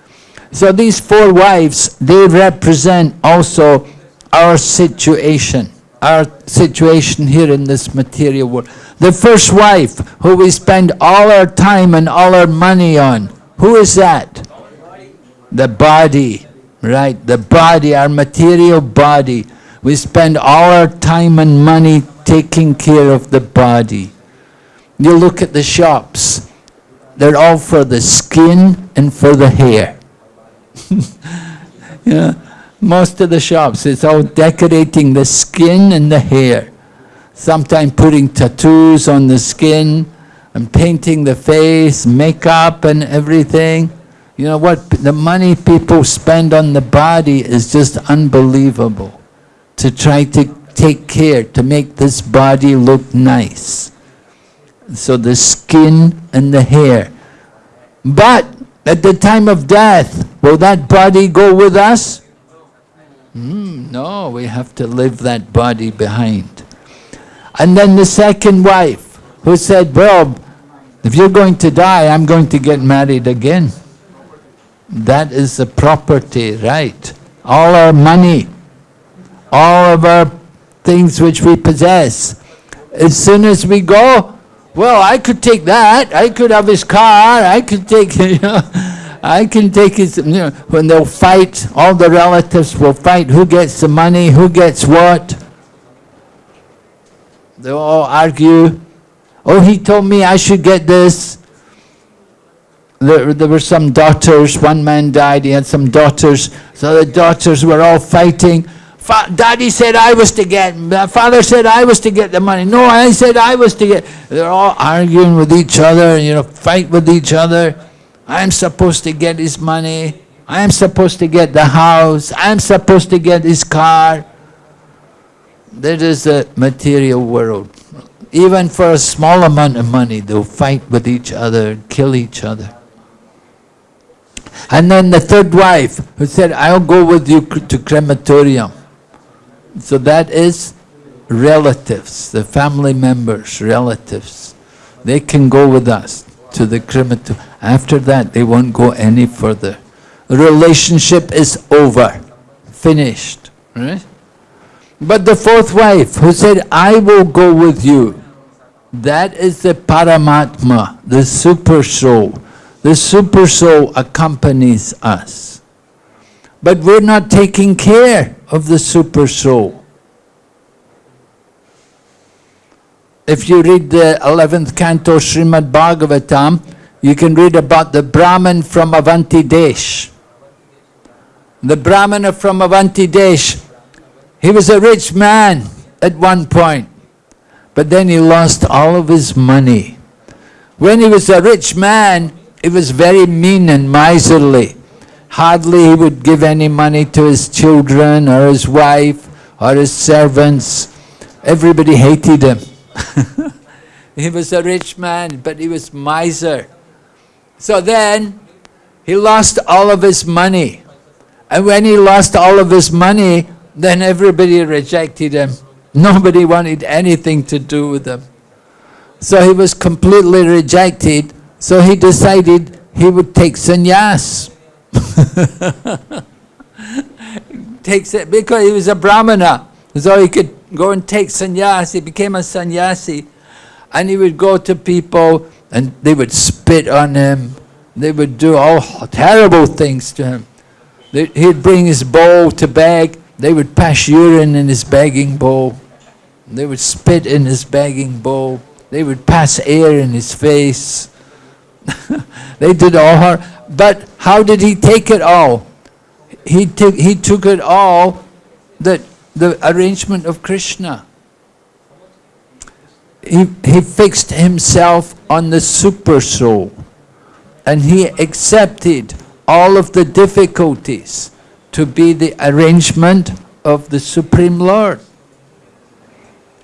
So these four wives, they represent also our situation, our situation here in this material world. The first wife, who we spend all our time and all our money on, who is that? The body, right? The body, our material body. We spend all our time and money taking care of the body. You look at the shops, they're all for the skin and for the hair. <laughs> yeah, most of the shops, it's all decorating the skin and the hair. Sometimes putting tattoos on the skin and painting the face, makeup and everything. You know what, the money people spend on the body is just unbelievable to try to take care, to make this body look nice. So the skin and the hair. But at the time of death, will that body go with us? Mm, no, we have to leave that body behind. And then the second wife, who said, well, if you're going to die, I'm going to get married again. That is the property, right? All our money, all of our things which we possess. As soon as we go, well, I could take that. I could have his car. I could take, <laughs> you know, I can take his, you know, when they'll fight, all the relatives will fight. Who gets the money? Who gets what? They'll all argue. Oh, he told me I should get this. There, there were some daughters. One man died. He had some daughters. So the daughters were all fighting. Daddy said I was to get, father said I was to get the money. No, I said I was to get. They're all arguing with each other, you know, fight with each other. I'm supposed to get his money. I'm supposed to get the house. I'm supposed to get his car. That is the material world. Even for a small amount of money, they'll fight with each other, kill each other. And then the third wife who said, I'll go with you to crematorium. So that is relatives, the family members, relatives. They can go with us to the crematorium. After that, they won't go any further. The relationship is over, finished. Right? But the fourth wife who said, I will go with you, that is the Paramatma, the super soul. The super soul accompanies us. But we're not taking care of the super soul. If you read the 11th canto Srimad Bhagavatam, you can read about the Brahmin from Avanti Desh. The Brahmana from Avanti Desh, he was a rich man at one point, but then he lost all of his money. When he was a rich man, he was very mean and miserly. Hardly he would give any money to his children or his wife or his servants. Everybody hated him. <laughs> he was a rich man, but he was miser. So then, he lost all of his money. And when he lost all of his money, then everybody rejected him. Nobody wanted anything to do with him. So he was completely rejected. So he decided he would take sannyas. <laughs> Takes it because he was a brahmana. So he could go and take sannyas. He became a sannyasi. And he would go to people and they would spit on him. They would do all terrible things to him. He'd bring his bowl to beg. They would pass urine in his begging bowl. They would spit in his begging bowl. They would pass air in his face. <laughs> they did all her. But how did he take it all? he, took, he took it all, that the arrangement of Krishna. He, he fixed himself on the super soul and he accepted all of the difficulties to be the arrangement of the Supreme Lord.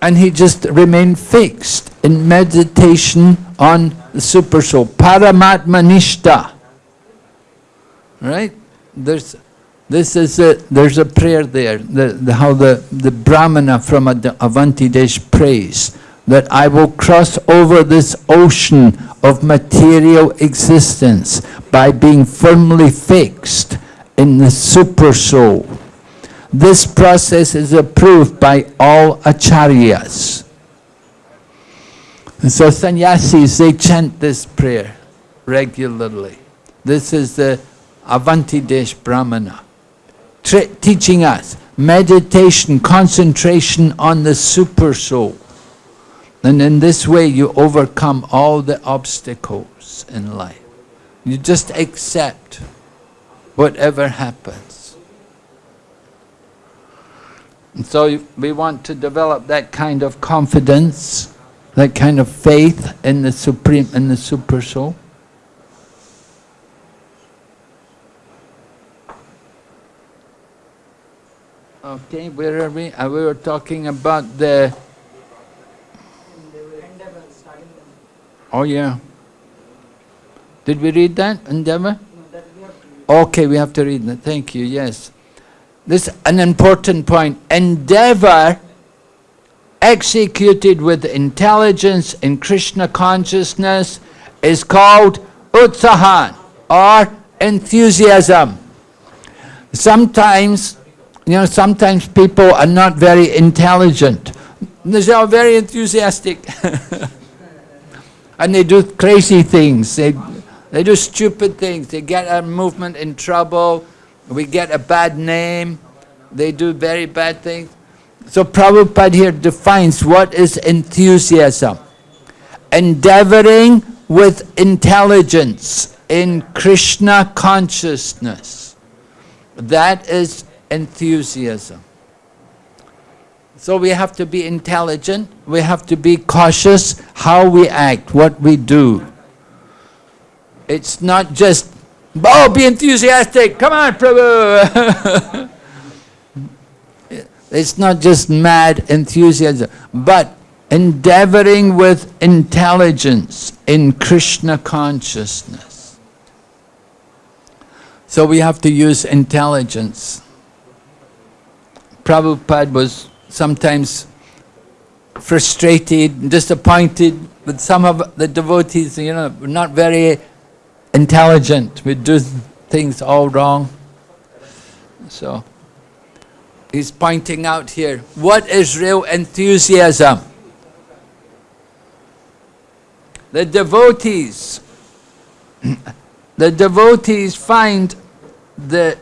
And he just remained fixed in meditation on the super soul, Paramatma Nishta. Right? There's this is a, there's a prayer there, the, the, how the, the Brahmana from Avanti Desh prays, that I will cross over this ocean of material existence by being firmly fixed in the super soul. This process is approved by all acharyas. And so sannyasis, they chant this prayer regularly. This is the Avanti Desh Brahmana teaching us meditation, concentration on the super soul. And in this way you overcome all the obstacles in life. You just accept whatever happens. And so we want to develop that kind of confidence, that kind of faith in the Supreme, in the Super Soul. Okay, where are we? Uh, we were talking about the... Oh yeah. Did we read that, endeavor? Okay, we have to read that. Thank you, yes. This is an important point. Endeavor executed with intelligence in Krishna consciousness is called utsahan or enthusiasm. Sometimes you know, sometimes people are not very intelligent. They are very enthusiastic. <laughs> and they do crazy things. They, they do stupid things. They get our movement in trouble. We get a bad name. They do very bad things. So Prabhupada here defines what is enthusiasm. Endeavoring with intelligence in Krishna consciousness. That is enthusiasm. So we have to be intelligent, we have to be cautious how we act, what we do. It's not just, oh, be enthusiastic, come on, Prabhu. <laughs> it's not just mad enthusiasm, but endeavoring with intelligence in Krishna consciousness. So we have to use intelligence. Prabhupada was sometimes frustrated, and disappointed with some of the devotees, you know, not very intelligent, we do things all wrong. So, he's pointing out here, what is real enthusiasm? The devotees, <clears throat> the devotees find the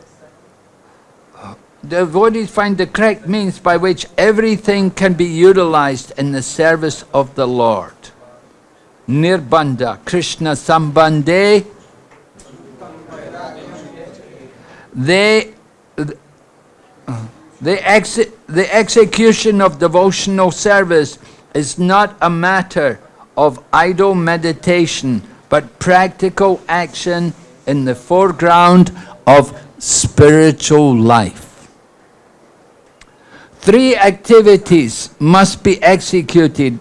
devotees find the correct means by which everything can be utilized in the service of the Lord. Nirbandha, Krishna Sambandhe, they, the, ex the execution of devotional service is not a matter of idle meditation, but practical action in the foreground of spiritual life. Three activities must be executed,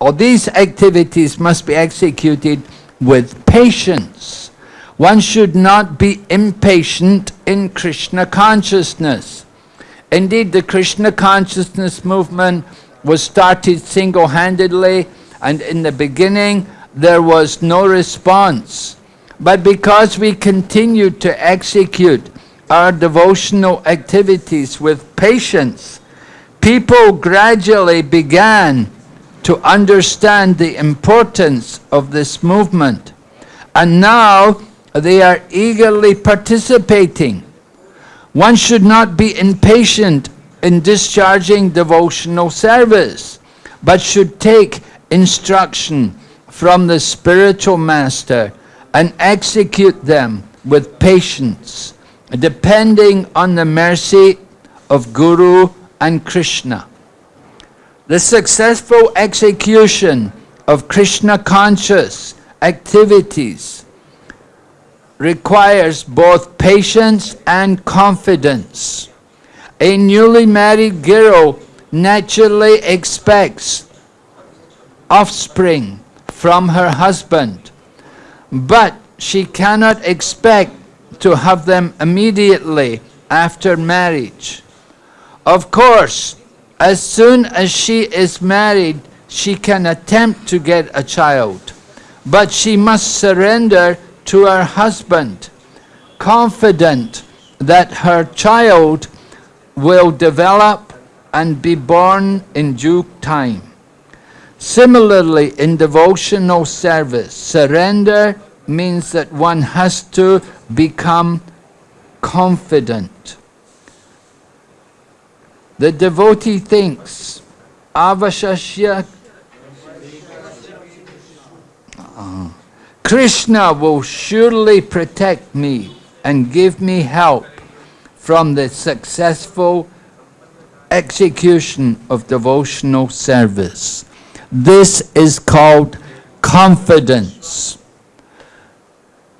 or these activities must be executed with patience. One should not be impatient in Krishna consciousness. Indeed, the Krishna consciousness movement was started single-handedly and in the beginning there was no response. But because we continued to execute our devotional activities with patience, people gradually began to understand the importance of this movement. And now they are eagerly participating. One should not be impatient in discharging devotional service, but should take instruction from the spiritual master and execute them with patience. depending on the mercy of Guru and Krishna. The successful execution of Krishna conscious activities requires both patience and confidence. A newly married girl naturally expects offspring from her husband, but she cannot expect to have them immediately after marriage. Of course, as soon as she is married, she can attempt to get a child, but she must surrender to her husband, confident that her child will develop and be born in due time. Similarly, in devotional service, surrender means that one has to become confident. The devotee thinks, Avashashya Krishna will surely protect me and give me help from the successful execution of devotional service. This is called confidence.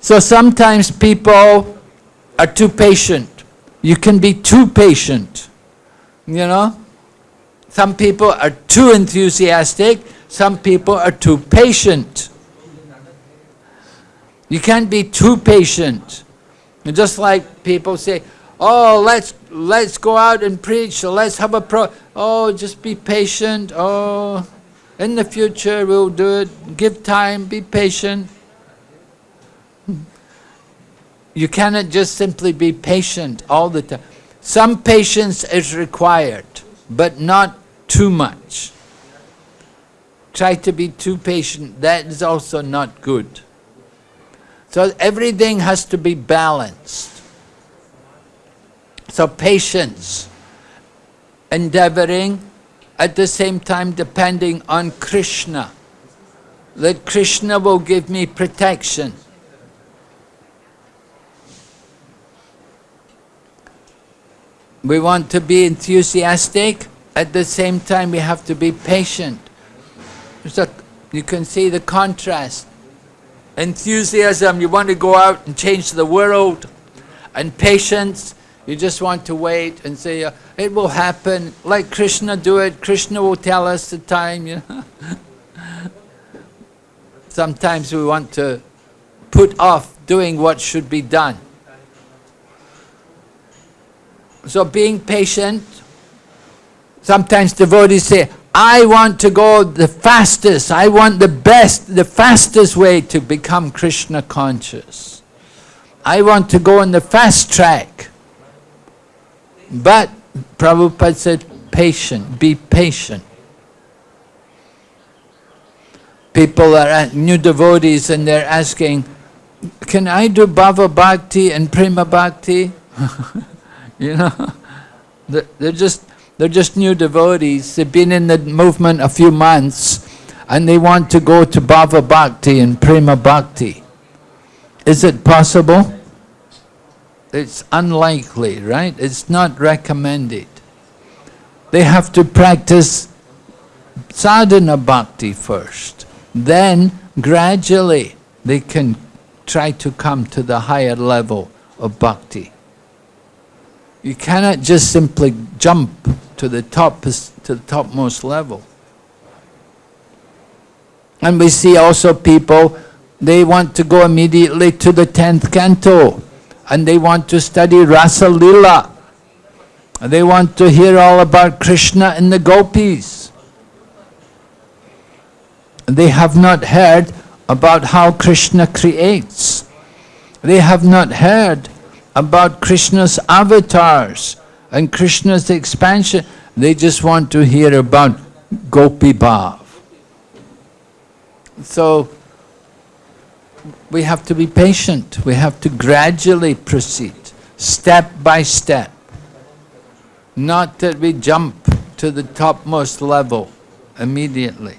So sometimes people are too patient. You can be too patient, you know. Some people are too enthusiastic, some people are too patient. You can't be too patient. And just like people say, oh, let's, let's go out and preach, so let's have a pro, oh, just be patient, oh, in the future, we'll do it. Give time, be patient. You cannot just simply be patient all the time. Some patience is required, but not too much. Try to be too patient, that is also not good. So everything has to be balanced. So patience, endeavoring at the same time depending on Krishna. That Krishna will give me protection. We want to be enthusiastic, at the same time we have to be patient. So you can see the contrast. Enthusiasm, you want to go out and change the world, and patience, you just want to wait and say, uh, it will happen. Let Krishna do it. Krishna will tell us the time. You know? <laughs> Sometimes we want to put off doing what should be done. So being patient, sometimes devotees say, I want to go the fastest, I want the best, the fastest way to become Krishna conscious. I want to go on the fast track. But Prabhupada said, patient, be patient. People are uh, new devotees and they're asking, can I do Bhava Bhakti and Prema Bhakti? <laughs> <laughs> you know, they're just, they're just new devotees. They've been in the movement a few months and they want to go to Bhava Bhakti and Prema Bhakti. Is it possible? it's unlikely, right? It's not recommended. They have to practice sadhana bhakti first. Then, gradually, they can try to come to the higher level of bhakti. You cannot just simply jump to the top to the topmost level. And we see also people, they want to go immediately to the 10th canto and they want to study Rasa Lila. They want to hear all about Krishna and the gopis. They have not heard about how Krishna creates. They have not heard about Krishna's avatars and Krishna's expansion. They just want to hear about Gopi Bhav. So, we have to be patient. We have to gradually proceed, step by step. Not that we jump to the topmost level immediately.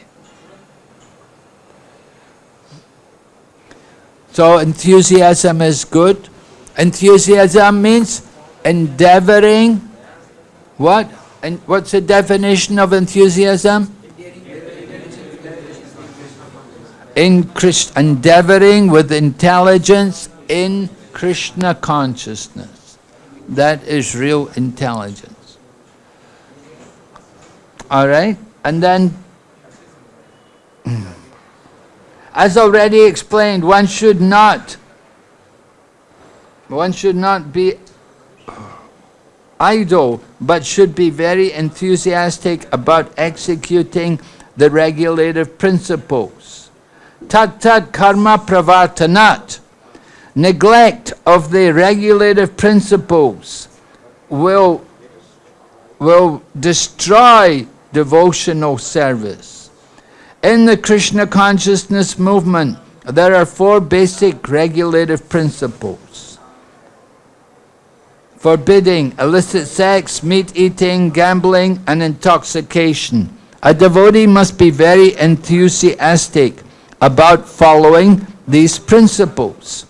So enthusiasm is good, Enthusiasm means endeavoring. What? And what's the definition of enthusiasm? In Christ, endeavoring with intelligence in Krishna consciousness. That is real intelligence. All right? And then, <clears throat> as already explained, one should not one should not be idle, but should be very enthusiastic about executing the regulative principles. Tat tat karma pravartanat. Neglect of the regulative principles will, will destroy devotional service. In the Krishna consciousness movement, there are four basic regulative principles forbidding illicit sex, meat eating, gambling, and intoxication. A devotee must be very enthusiastic about following these principles.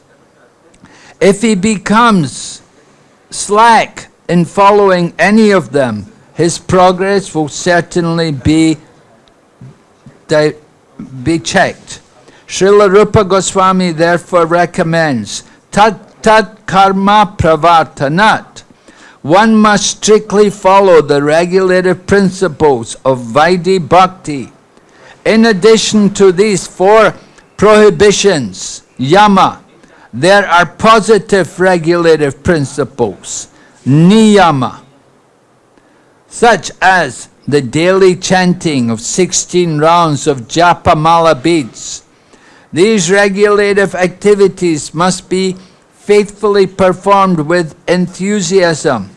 If he becomes slack in following any of them, his progress will certainly be, be checked. Srila Rupa Goswami therefore recommends tat tat karma pravartanat. One must strictly follow the regulative principles of Vaidhi Bhakti. In addition to these four prohibitions, yama, there are positive regulative principles, niyama, such as the daily chanting of 16 rounds of japa mala beads. These regulative activities must be faithfully performed with enthusiasm.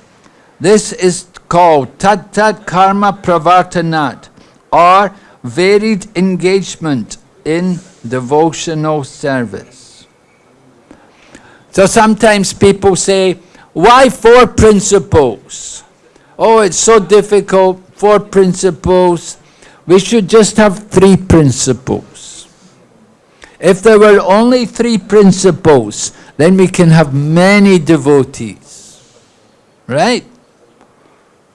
This is called tat tat karma pravartanat or varied engagement in devotional service. So sometimes people say, why four principles? Oh, it's so difficult, four principles. We should just have three principles. If there were only three principles, then we can have many devotees. Right?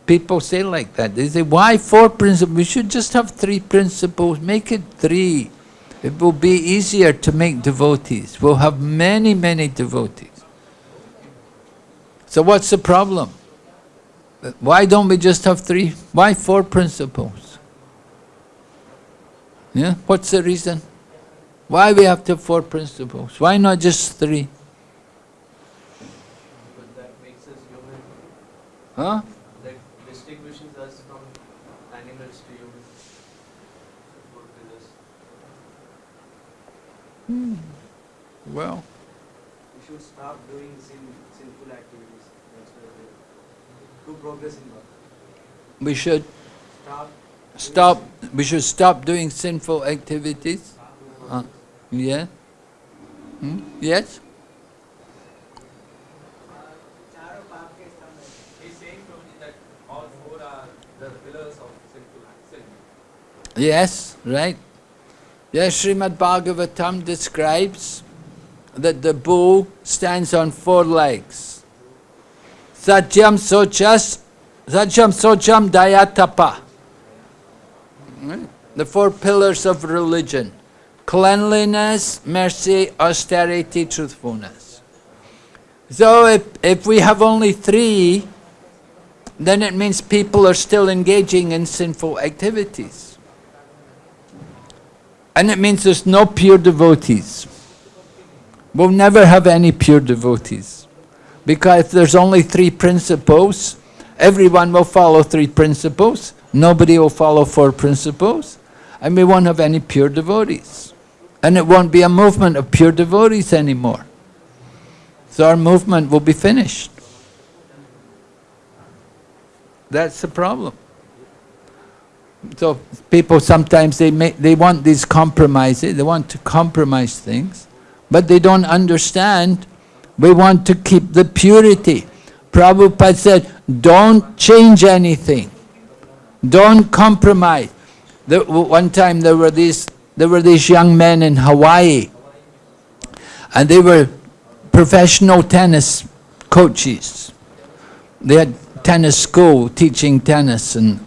People say like that. They say, why four principles? We should just have three principles. Make it three. It will be easier to make devotees. We'll have many, many devotees. So what's the problem? Why don't we just have three? Why four principles? Yeah, what's the reason? Why we have to have four principles? Why not just three? Huh? That distinguishes us from animals to humans. Hmm. Well. We should stop doing sin, sinful activities. That's To progress in God. We should stop. Stop. We should stop doing sinful activities. Uh, yeah. Hmm? Yes. Yes, right. Yes, Srimad Bhagavatam describes that the bull stands on four legs. Satyam Sochas, Satyam Socham Dayatapa. Hmm? The four pillars of religion. Cleanliness, mercy, austerity, truthfulness. So if, if we have only three, then it means people are still engaging in sinful activities. And it means there's no pure devotees. We'll never have any pure devotees. Because if there's only three principles, everyone will follow three principles, nobody will follow four principles, and we won't have any pure devotees. And it won't be a movement of pure devotees anymore. So our movement will be finished. That's the problem. So people sometimes they make, they want these compromises, they want to compromise things, but they don't understand. We want to keep the purity. Prabhupada said, don't change anything. Don't compromise. There, one time there were these there were these young men in Hawaii and they were professional tennis coaches. They had tennis school teaching tennis and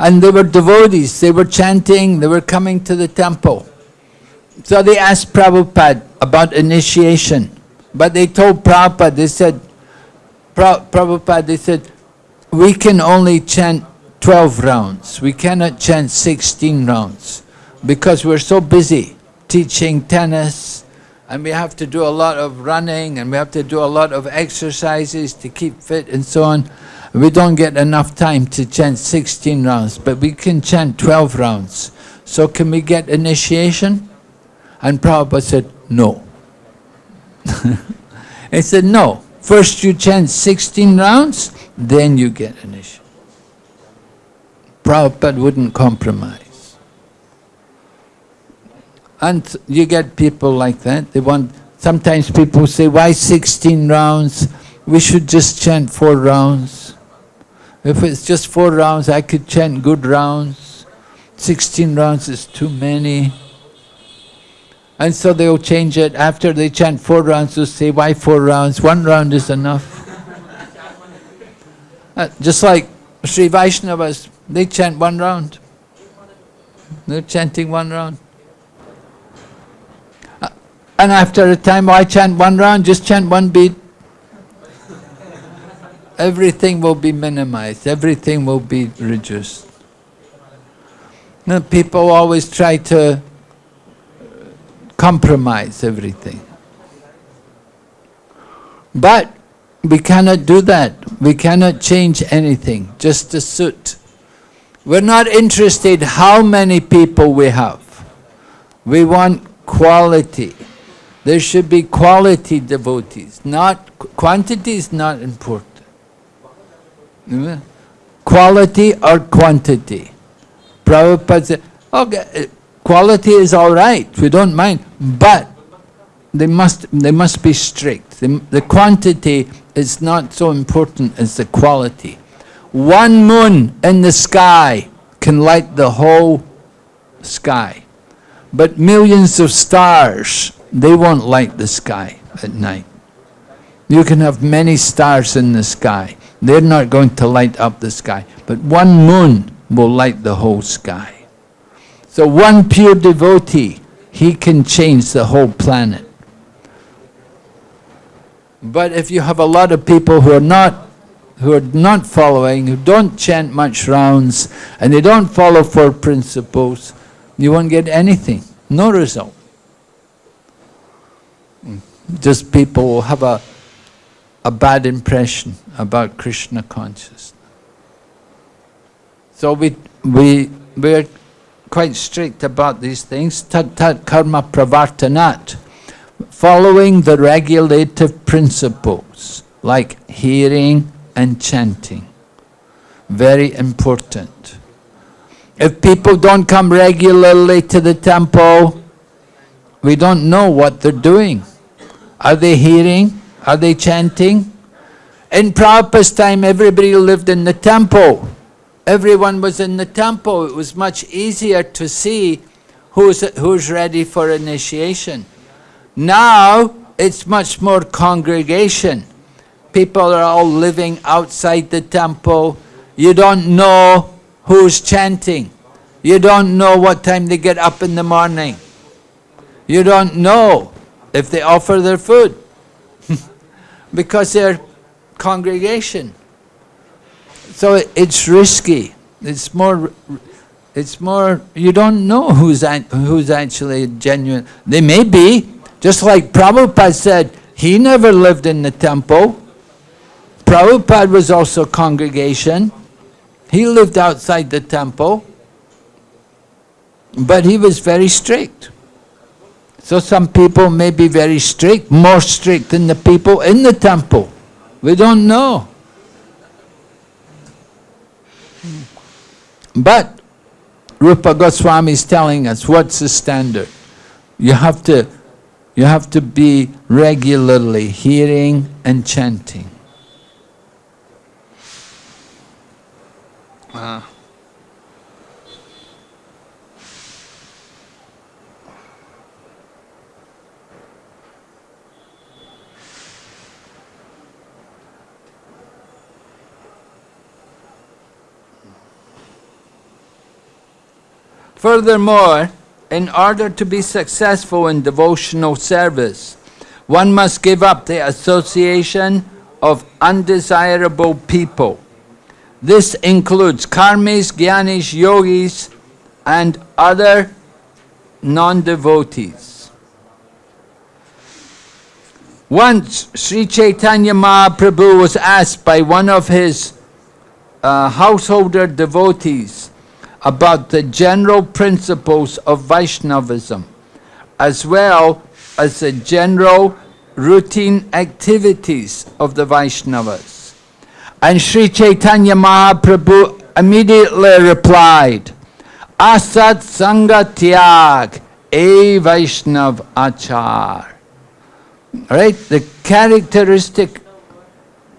and they were devotees, they were chanting, they were coming to the temple. So they asked Prabhupada about initiation. But they told Prabhupada, they said, Prabhupada, they said, we can only chant 12 rounds. We cannot chant 16 rounds because we're so busy teaching tennis and we have to do a lot of running and we have to do a lot of exercises to keep fit and so on. We don't get enough time to chant 16 rounds, but we can chant 12 rounds. So can we get initiation? And Prabhupada said, no. <laughs> he said, no. First you chant 16 rounds, then you get initiation. Prabhupada wouldn't compromise. And you get people like that. They want. Sometimes people say, why 16 rounds? We should just chant four rounds. If it's just four rounds, I could chant good rounds. 16 rounds is too many. And so they'll change it. After they chant four rounds, they'll say, why four rounds? One round is enough. uh, just like Sri Vaishnavas, they chant one round. They're chanting one round. Uh, and after a time, why chant one round? Just chant one beat. Everything will be minimized, everything will be reduced. People always try to compromise everything. But we cannot do that. We cannot change anything, just to suit. We're not interested how many people we have. We want quality. There should be quality devotees, not quantity is not important. Quality or quantity. Prabhupada said, okay, eh, Quality is all right, we don't mind, but they must, they must be strict. The, the quantity is not so important as the quality. One moon in the sky can light the whole sky. But millions of stars, they won't light the sky at night. You can have many stars in the sky. They're not going to light up the sky. But one moon will light the whole sky. So one pure devotee, he can change the whole planet. But if you have a lot of people who are not who are not following, who don't chant much rounds, and they don't follow four principles, you won't get anything, no result. Just people will have a, a bad impression about Krishna consciousness. So we, we, we're quite strict about these things. Tat tat karma pravartanat. Following the regulative principles like hearing and chanting. Very important. If people don't come regularly to the temple, we don't know what they're doing. Are they hearing? Are they chanting? In Prabhupada's time, everybody lived in the temple everyone was in the temple, it was much easier to see who's, who's ready for initiation. Now, it's much more congregation. People are all living outside the temple. You don't know who's chanting. You don't know what time they get up in the morning. You don't know if they offer their food because they're congregation. So it's risky. It's more, it's more, you don't know who's, who's actually genuine. They may be, just like Prabhupada said, he never lived in the temple. Prabhupada was also congregation. He lived outside the temple. But he was very strict. So some people may be very strict, more strict than the people in the temple. We don't know. But Rupa Goswami is telling us what's the standard. You have to, you have to be regularly hearing and chanting. Uh. Furthermore, in order to be successful in devotional service, one must give up the association of undesirable people. This includes karmis, jnanis, yogis, and other non-devotees. Once Sri Chaitanya Mahaprabhu was asked by one of his uh, householder devotees about the general principles of Vaishnavism, as well as the general routine activities of the Vaishnavas. And Sri Chaitanya Mahaprabhu immediately replied, Asat Sangha Tyag, A Vaishnav Achar. Right? The characteristic,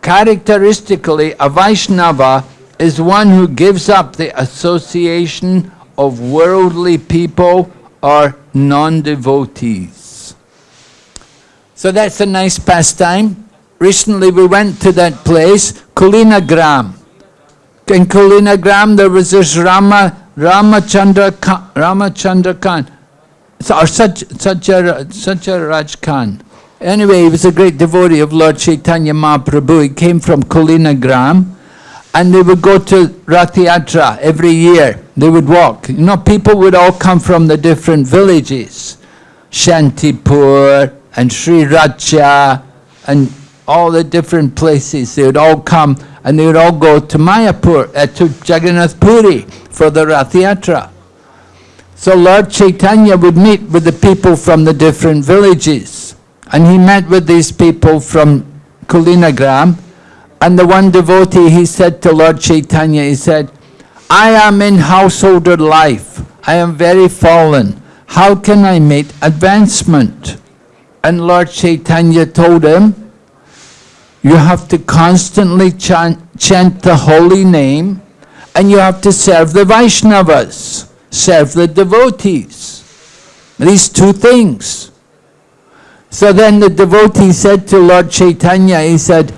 characteristically, a Vaishnava is one who gives up the association of worldly people or non-devotees. So that's a nice pastime. Recently we went to that place, Kulinagram. In Kulinagram there was this Rama, Ramachandra Khan, Ramachandra Khan, or such, such, a, such a Raj Khan. Anyway, he was a great devotee of Lord Chaitanya Mahaprabhu. He came from Kulinagram and they would go to Rath Yatra every year. They would walk. You know, people would all come from the different villages. Shantipur and Sri Racha and all the different places. They would all come and they would all go to Mayapur, uh, to Jagannath Puri for the Rath Yatra. So Lord Chaitanya would meet with the people from the different villages. And he met with these people from Kulinagram and the one devotee, he said to Lord Chaitanya, he said, I am in householder life. I am very fallen. How can I make advancement? And Lord Chaitanya told him, you have to constantly chant, chant the holy name and you have to serve the Vaishnavas, serve the devotees. These two things. So then the devotee said to Lord Chaitanya, he said,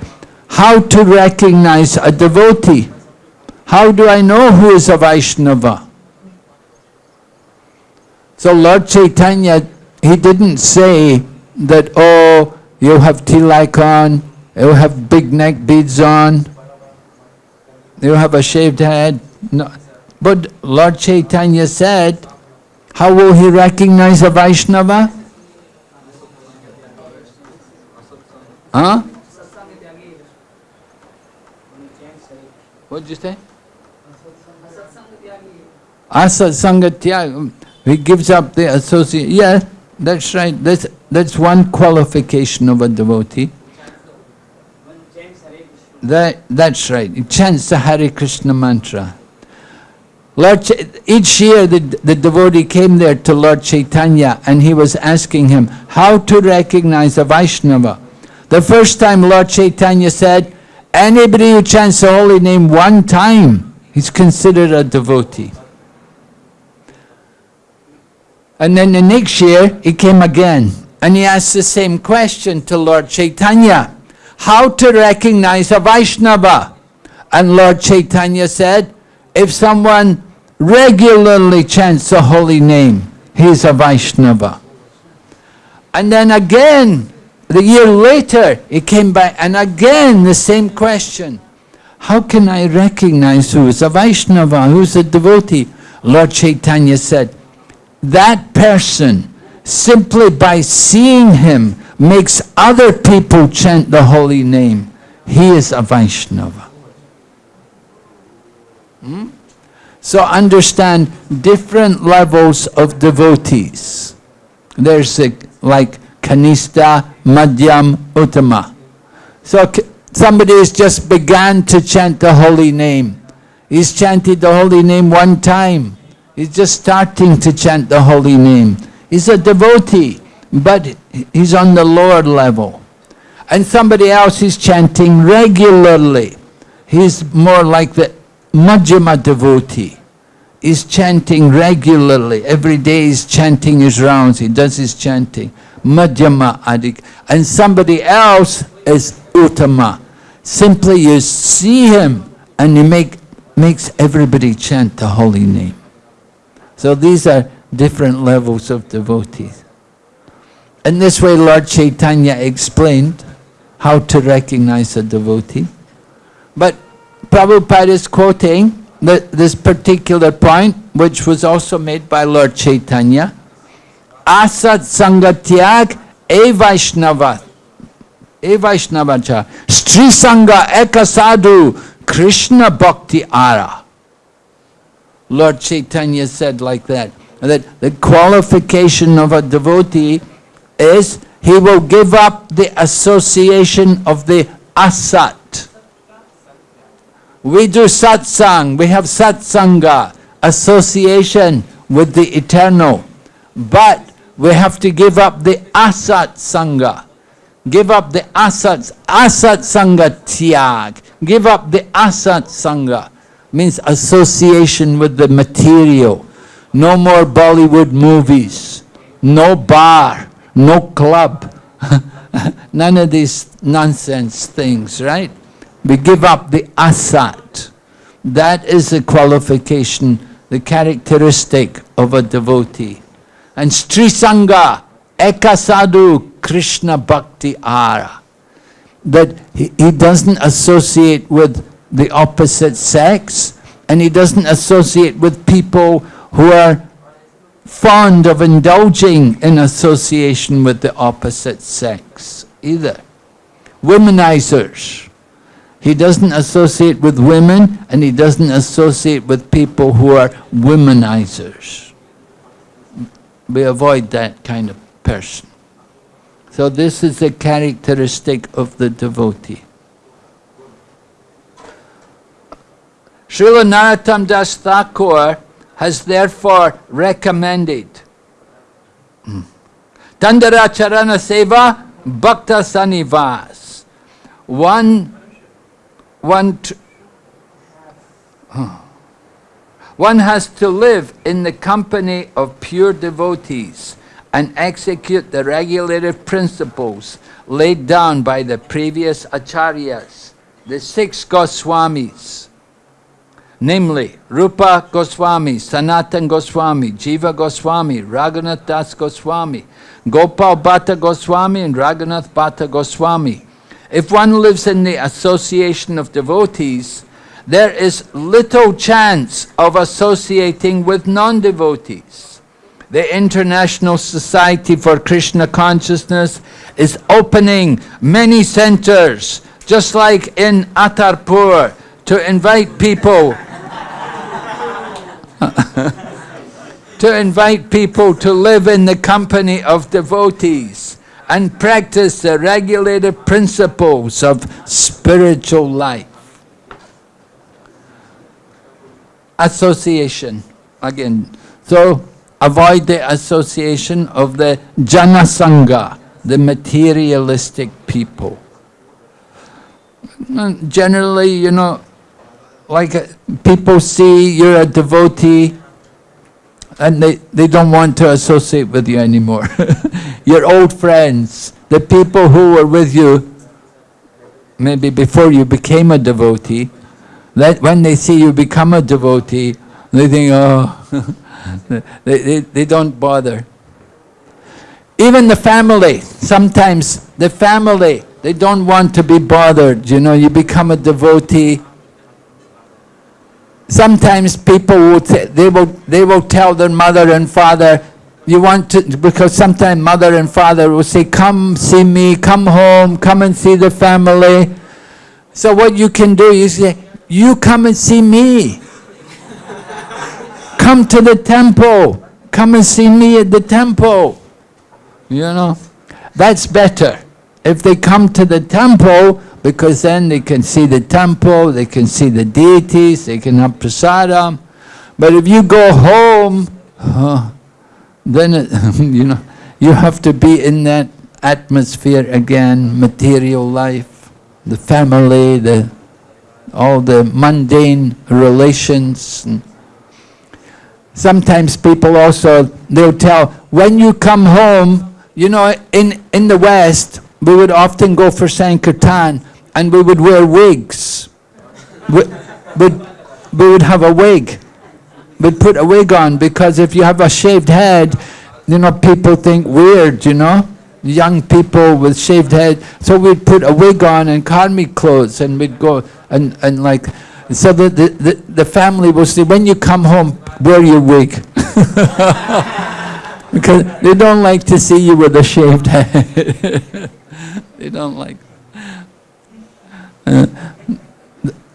how to recognize a devotee. How do I know who is a Vaishnava? So Lord Chaitanya, he didn't say that, oh, you have tilak on, you have big neck beads on, you have a shaved head. No. But Lord Chaitanya said, how will he recognize a Vaishnava? Huh? What did you say? Asat Sangatya, he gives up the associate. Yeah, that's right. That's, that's one qualification of a devotee. That, that's right. He chants the Hare Krishna mantra. Lord, each year the, the devotee came there to Lord Chaitanya and he was asking him how to recognize a Vaishnava. The first time Lord Chaitanya said, Anybody who chants the holy name one time, is considered a devotee. And then the next year, he came again. And he asked the same question to Lord Chaitanya. How to recognize a Vaishnava? And Lord Chaitanya said, if someone regularly chants the holy name, he is a Vaishnava. And then again, the year later, he came back and again the same question. How can I recognize who is a Vaishnava, who is a devotee? Lord Chaitanya said, that person, simply by seeing him, makes other people chant the holy name. He is a Vaishnava. Hmm? So understand different levels of devotees. There's a, like Kanista, Madhyam, Uttama. So somebody has just began to chant the holy name. He's chanted the holy name one time. He's just starting to chant the holy name. He's a devotee, but he's on the lower level. And somebody else is chanting regularly. He's more like the Madhyama devotee. He's chanting regularly. Every day he's chanting his rounds. He does his chanting. Madhyama Adik. And somebody else is Uttama. Simply you see him and he make, makes everybody chant the holy name. So these are different levels of devotees. In this way, Lord Chaitanya explained how to recognize a devotee. But Prabhupada is quoting the, this particular point, which was also made by Lord Chaitanya. Asat Sangatyag E Vaishnava E Vaishnavacha Stri Sangha Ekasadu Krishna Bhakti Ara. Lord Chaitanya said like that, that the qualification of a devotee is he will give up the association of the asat. We do satsang, we have satsanga, association with the eternal. But we have to give up the asat sangha. Give up the asat, asat sangha tyag. Give up the asat sangha. Means association with the material. No more Bollywood movies. No bar. No club. <laughs> None of these nonsense things, right? We give up the asat. That is the qualification, the characteristic of a devotee. And Stri Sangha, Ekasadu, Krishna Bhakti Ara. That he, he doesn't associate with the opposite sex, and he doesn't associate with people who are fond of indulging in association with the opposite sex either. Womanizers. He doesn't associate with women and he doesn't associate with people who are womanizers. We avoid that kind of person. So this is a characteristic of the devotee. Srila Narottam Das Thakur has therefore recommended hmm, Dandara Charana Seva Bhakta Sanivas. One, one, hmm. One has to live in the company of pure devotees and execute the regulative principles laid down by the previous acharyas, the six Goswamis namely Rupa Goswami, Sanatan Goswami, Jiva Goswami, Raghunath Das Goswami, Gopal Bhatta Goswami and Raghunath Bhatta Goswami. If one lives in the association of devotees, there is little chance of associating with non-devotees. The International Society for Krishna Consciousness is opening many centers, just like in Atarpur, to invite people <laughs> to invite people to live in the company of devotees and practice the regulated principles of spiritual life. Association, again. So, avoid the association of the Janasanga, the materialistic people. Generally, you know, like uh, people see you're a devotee and they, they don't want to associate with you anymore. <laughs> Your old friends, the people who were with you, maybe before you became a devotee, that when they see you become a devotee, they think, oh, <laughs> they, they, they don't bother. Even the family, sometimes the family, they don't want to be bothered. You know, you become a devotee, sometimes people will they will they will tell their mother and father you want to because sometimes mother and father will say come see me come home come and see the family so what you can do is say you come and see me. Come to the temple. Come and see me at the temple. You know that's better. If they come to the temple because then they can see the temple, they can see the deities, they can have prasadam. But if you go home, uh, then it, <laughs> you know you have to be in that atmosphere again, material life, the family, the all the mundane relations. Sometimes people also, they'll tell, when you come home, you know, in, in the West, we would often go for Sankirtan, and we would wear wigs. We, we, we would have a wig. we'd put a wig on because if you have a shaved head, you know, people think weird, you know? Young people with shaved head. So we'd put a wig on and karmic clothes and we'd go and, and like, so the, the, the, family will say, when you come home, wear your wig. <laughs> because they don't like to see you with a shaved head. <laughs> they don't like. Uh,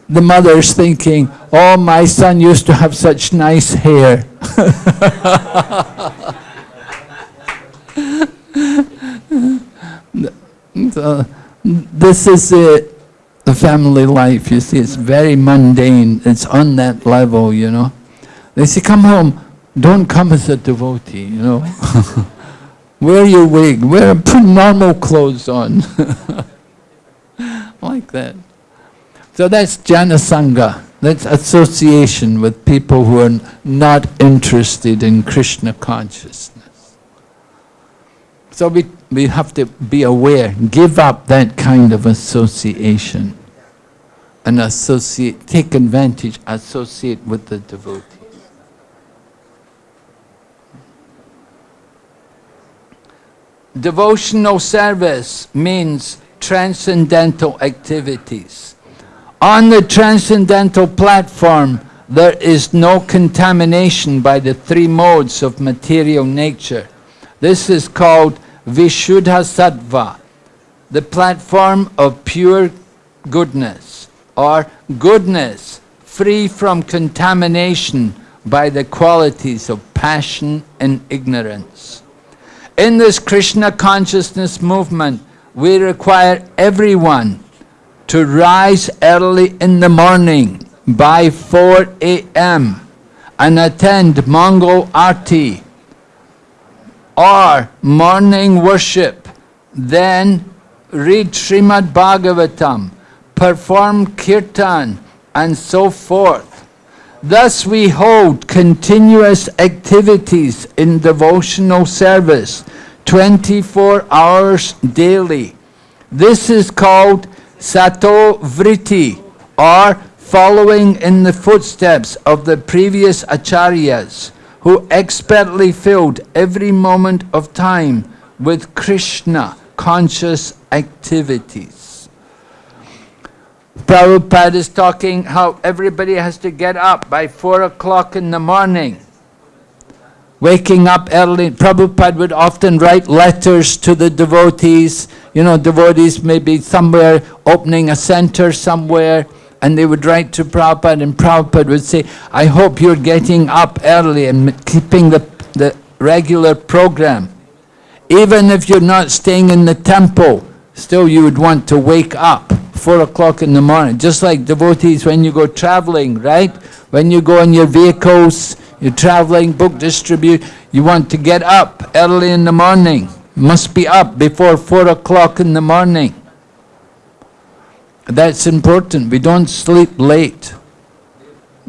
the mother's thinking, oh, my son used to have such nice hair. <laughs> so, this is the family life, you see, it's very mundane, it's on that level, you know. They say, come home, don't come as a devotee, you know. <laughs> Wear your wig, wear, put normal clothes on. <laughs> like that. So that's jana sangha. That's association with people who are not interested in Krishna consciousness. So we, we have to be aware, give up that kind of association and associate, take advantage, associate with the devotee. Devotional service means transcendental activities. On the transcendental platform, there is no contamination by the three modes of material nature. This is called Vishuddha Sattva, the platform of pure goodness, or goodness free from contamination by the qualities of passion and ignorance. In this Krishna consciousness movement, we require everyone to rise early in the morning by 4 a.m. and attend Mangal Arti or morning worship, then read Srimad Bhagavatam, perform kirtan and so forth. Thus we hold continuous activities in devotional service 24 hours daily. This is called Sato Vritti, or following in the footsteps of the previous acharyas, who expertly filled every moment of time with Krishna conscious activities. Prabhupada is talking how everybody has to get up by 4 o'clock in the morning. Waking up early, Prabhupada would often write letters to the devotees. You know, devotees may be somewhere opening a center somewhere, and they would write to Prabhupada, and Prabhupada would say, I hope you're getting up early and keeping the, the regular program. Even if you're not staying in the temple, still you would want to wake up four o'clock in the morning, just like devotees when you go traveling, right? When you go in your vehicles, you're traveling, book distribute, you want to get up early in the morning. Must be up before four o'clock in the morning. That's important. We don't sleep late.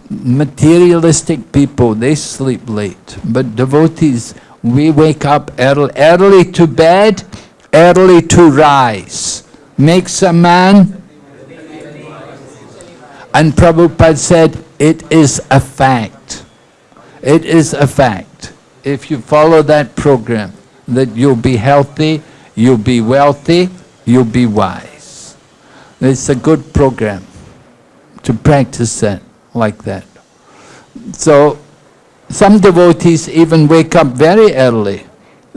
Materialistic people, they sleep late. But devotees, we wake up early, early to bed, early to rise. Makes a man. And Prabhupada said, it is a fact. It is a fact. If you follow that program, that you'll be healthy, you'll be wealthy, you'll be wise. It's a good program to practice that like that. So some devotees even wake up very early.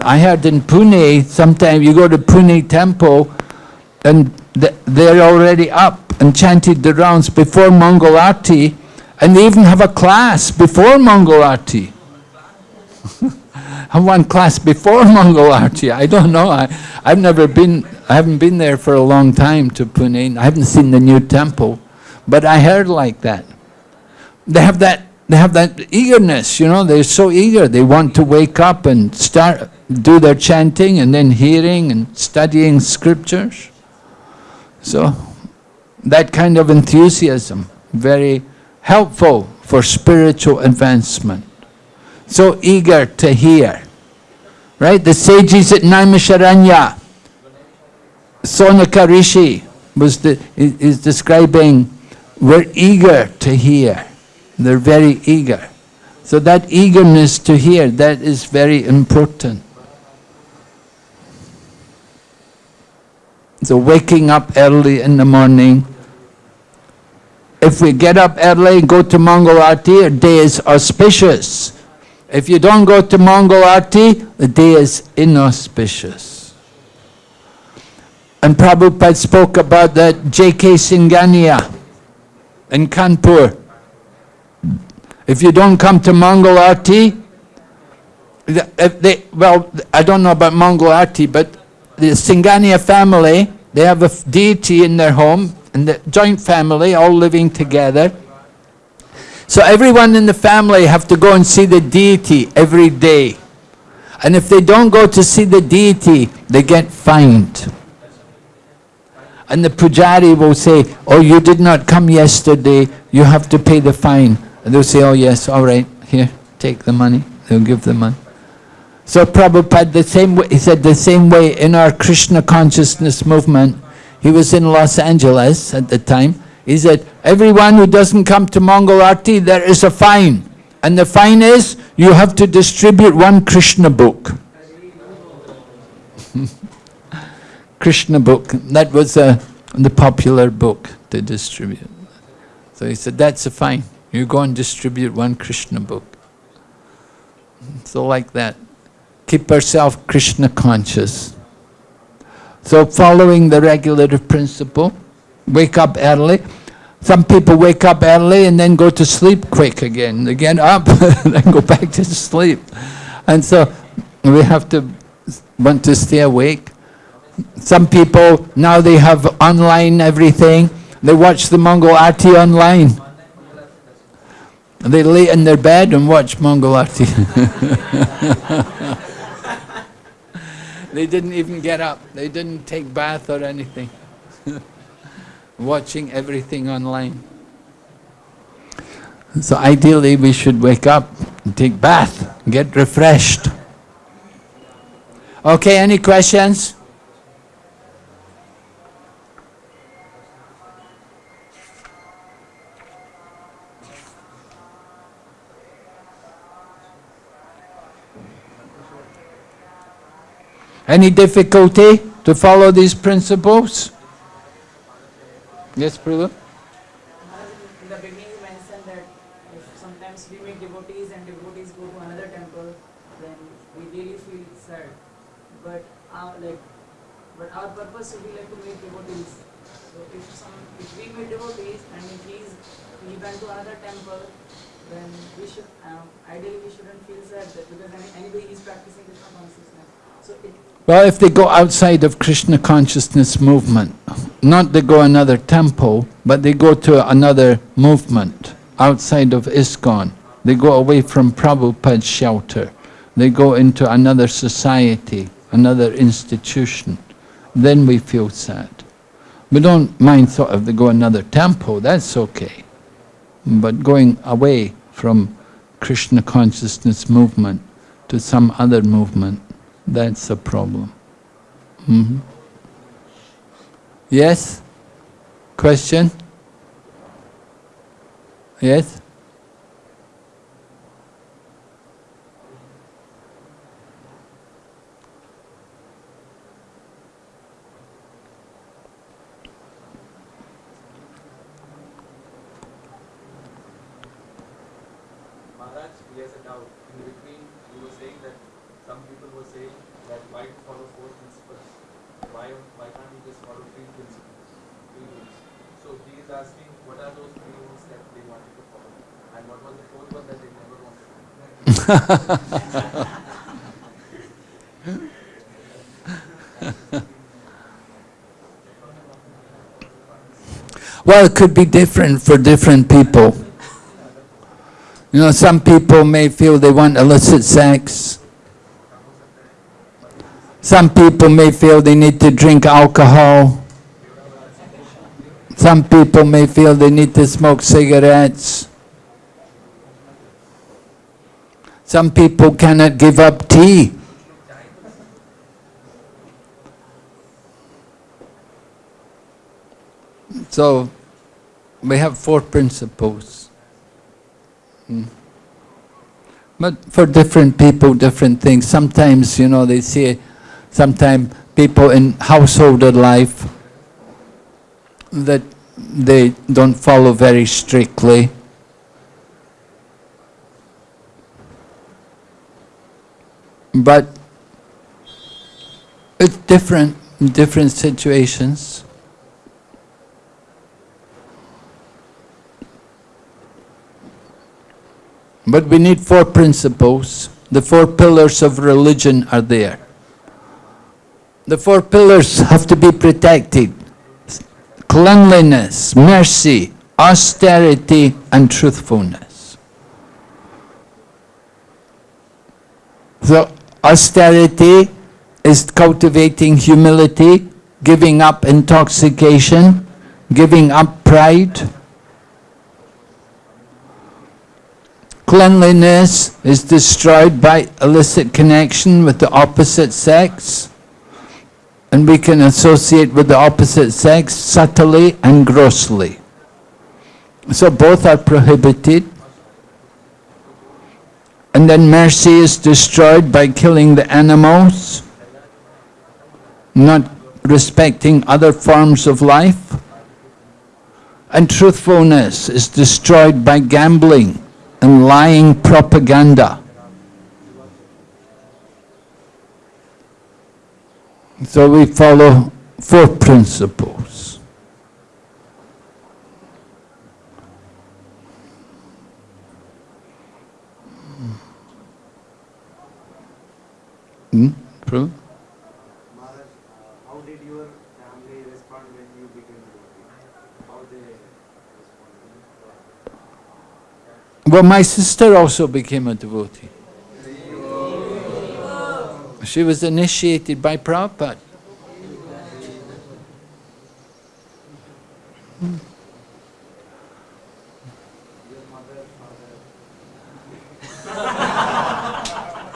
I heard in Pune, sometimes you go to Pune temple and they're already up and chanted the rounds before Mangal Arti and they even have a class before Mangal Arti. have <laughs> one class before Mangal Arti. I don't know. I, I've never been, I haven't been there for a long time to Pune. I haven't seen the new temple. But I heard like that. They have that, they have that eagerness, you know, they're so eager. They want to wake up and start, do their chanting and then hearing and studying scriptures. So, that kind of enthusiasm, very helpful for spiritual advancement. So eager to hear. Right? The sages at Naimisharanya, Shaunaka Rishi was the, is describing, we're eager to hear. They're very eager. So that eagerness to hear, that is very important. So waking up early in the morning. If we get up early and go to Mangal Arti, our day is auspicious. If you don't go to Mangal Arti, the day is inauspicious. And Prabhupada spoke about that J.K. Singhania in Kanpur. If you don't come to Mangal Arti, they, well, I don't know about Mangal Arti, but the Singania family, they have a deity in their home, and the joint family, all living together. So everyone in the family have to go and see the deity every day. And if they don't go to see the deity, they get fined. And the pujari will say, oh, you did not come yesterday, you have to pay the fine. And they'll say, oh yes, all right, here, take the money. They'll give the money. So Prabhupada, the same way, he said the same way in our Krishna consciousness movement, he was in Los Angeles at the time, he said, everyone who doesn't come to Mangal Arti, there is a fine. And the fine is, you have to distribute one Krishna book. <laughs> Krishna book, that was uh, the popular book to distribute. So he said, that's a fine. You go and distribute one Krishna book. So like that keep ourselves Krishna conscious. So following the regulative principle, wake up early. Some people wake up early and then go to sleep quick again. They get up and <laughs> then go back to sleep. And so we have to want to stay awake. Some people, now they have online everything. They watch the Mangal Arti online. They lay in their bed and watch Mangal Arti. <laughs> They didn't even get up. They didn't take bath or anything. <laughs> Watching everything online. So ideally we should wake up, take bath, get refreshed. Okay, any questions? Any difficulty to follow these principles? Yes, Prabhu? In the beginning you mentioned that sometimes we meet devotees and devotees go to another temple, then we really feel sad. But our purpose would be like to meet devotees. So if some, if we meet devotees and if he's he went to another temple, then we should um, ideally we shouldn't feel sad because any, anyway he's practicing Krishna consciousness. So it, Well, if they go outside of Krishna consciousness movement, not they go another temple, but they go to another movement outside of ISKCON. They go away from Prabhupada's shelter. They go into another society, another institution. Then we feel sad. We don't mind sort of they go another temple, that's okay. But going away from Krishna consciousness movement to some other movement, that's a problem. Mm -hmm. Yes? Question? Yes? Maharaj, he has a doubt. In between, you were saying that some people were saying that why to follow four principles? Why, why can't you just follow three principles, three rules? So he is asking, what are those three rules that they wanted to follow? And what was the fourth one that they never wanted to follow? <laughs> Well, it could be different for different people. You know, some people may feel they want illicit sex. Some people may feel they need to drink alcohol. Some people may feel they need to smoke cigarettes. Some people cannot give up tea. So, we have four principles. Mm. But for different people, different things. Sometimes, you know, they say, sometimes people in householder life that they don't follow very strictly. But it's different in different situations. But we need four principles. The four pillars of religion are there. The four pillars have to be protected. Cleanliness, mercy, austerity and truthfulness. So austerity is cultivating humility, giving up intoxication, giving up pride. Cleanliness is destroyed by illicit connection with the opposite sex. And we can associate with the opposite sex subtly and grossly. So both are prohibited. And then mercy is destroyed by killing the animals, not respecting other forms of life. And truthfulness is destroyed by gambling and lying propaganda. So we follow four principles. Hmm? True? Maharaj, uh, how did your family respond when you became devotee? How they responded? Well, my sister also became a devotee. She was initiated by Prabhupada.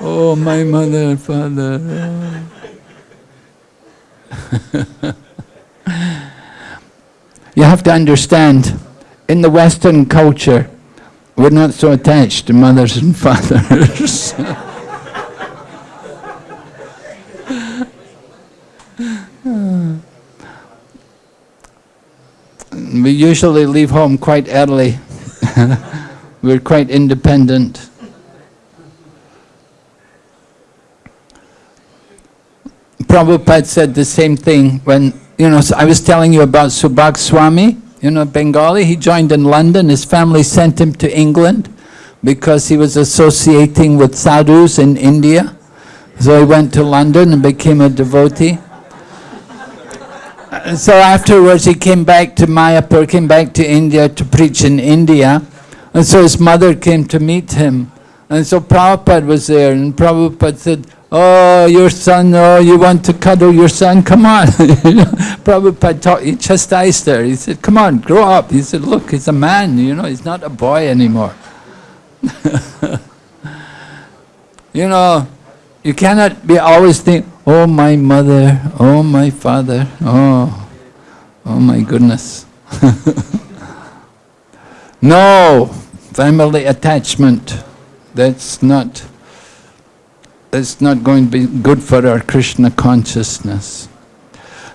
Oh, my mother and father. you have to understand, in the Western culture, we're not so attached to mothers and <laughs> fathers. we usually leave home quite early. <laughs> we're quite independent. Prabhupada said the same thing when, you know, I was telling you about Subhag Swami, you know, Bengali, he joined in London, his family sent him to England because he was associating with sadhus in India. So he went to London and became a devotee. And so afterwards he came back to Mayapur, came back to India to preach in India. And so his mother came to meet him. And so Prabhupada was there and Prabhupada said, Oh, your son, oh, you want to cuddle your son? Come on. <laughs> Prabhupada taught, he chastised her. He said, come on, grow up. He said, look, he's a man, you know, he's not a boy anymore. <laughs> you know, you cannot be always think, oh, my mother, oh, my father, oh, oh my goodness. <laughs> no, family attachment, that's not it's not going to be good for our Krishna consciousness.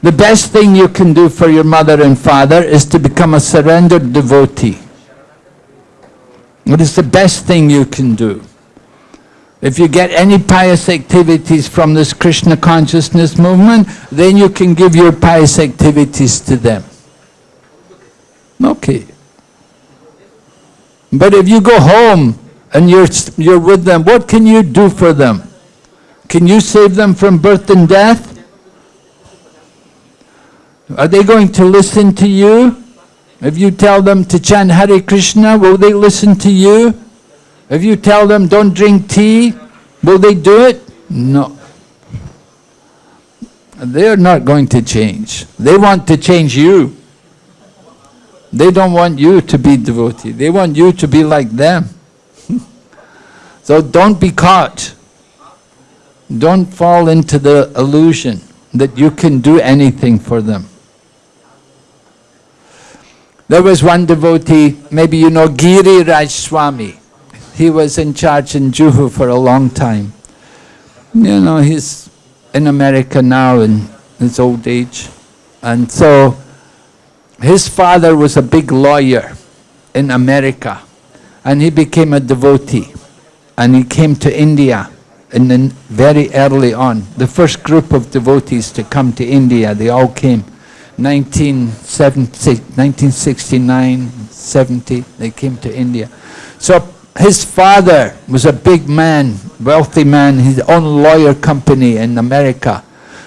The best thing you can do for your mother and father is to become a surrendered devotee. It is the best thing you can do. If you get any pious activities from this Krishna consciousness movement, then you can give your pious activities to them. Okay. But if you go home and you're, you're with them, what can you do for them? Can you save them from birth and death? Are they going to listen to you? If you tell them to chant Hare Krishna, will they listen to you? If you tell them don't drink tea, will they do it? No. They're not going to change. They want to change you. They don't want you to be devotee. They want you to be like them. <laughs> so don't be caught. Don't fall into the illusion that you can do anything for them. There was one devotee, maybe you know Giriraj Swami. He was in charge in Juhu for a long time. You know, he's in America now in his old age. And so his father was a big lawyer in America and he became a devotee and he came to India in the, very early on. The first group of devotees to come to India, they all came 1970, 1969, 70, they came to India. So his father was a big man, wealthy man, his own lawyer company in America.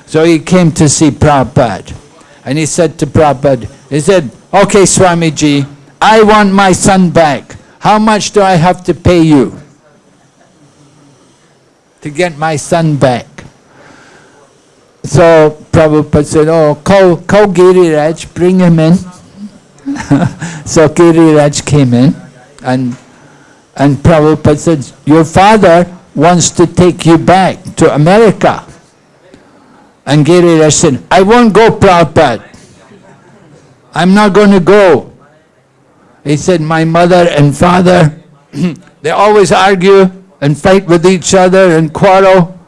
So he came to see Prabhupada. And he said to Prabhupada, he said, okay Swamiji, I want my son back. How much do I have to pay you to get my son back? So Prabhupada said, oh, call, call Giriraj, bring him in. <laughs> so Giriraj came in and, and Prabhupada said, your father wants to take you back to America. And Giriraj said, I won't go Prabhupada. I'm not going to go. He said, my mother and father, <clears throat> they always argue and fight with each other and quarrel.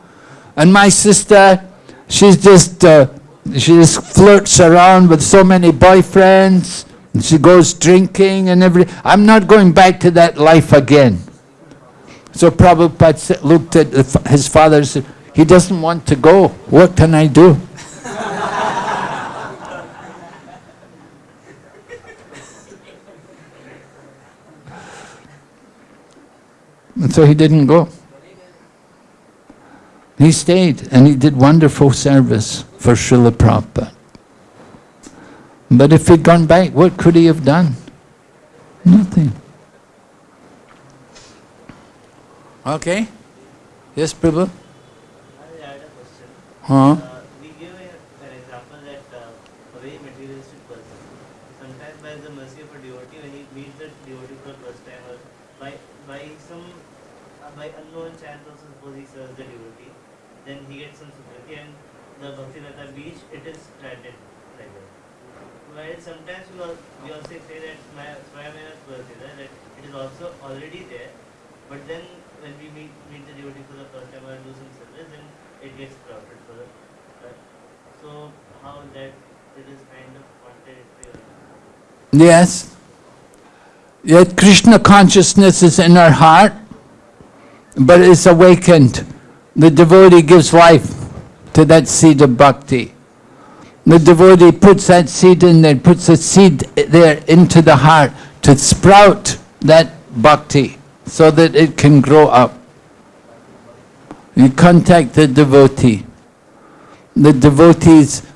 And my sister, she's just, uh, she just flirts around with so many boyfriends. And she goes drinking and everything. I'm not going back to that life again. So Prabhupada looked at his father and said, he doesn't want to go. What can I do? And so he didn't go. He stayed and he did wonderful service for Srila Prabhupada. But if he'd gone back, what could he have done? Nothing. Okay? Yes, Prabhu? I had a question. Huh? Uh, we give a, an example that uh, a very materialistic person, sometimes by the mercy of a devotee, when he meets the devotee for the first time, or by by some uh, by unknown chance also suppose he serves the devotee, then he gets some sympathy and the Bhakti Lata bija, it is stranded like that. While sometimes we, al- we also say that Swayamena Prasida, that it is also already there, but then when we meet, meet the devotee for the first time or do some service, then it gets crowded for the so how that it is kind of contradictory or Yes. Yet Krishna consciousness is in our heart, but it's awakened. The devotee gives life to that seed of bhakti. The devotee puts that seed in there, puts the seed there into the heart to sprout that bhakti so that it can grow up. You contact the devotee. The devotees,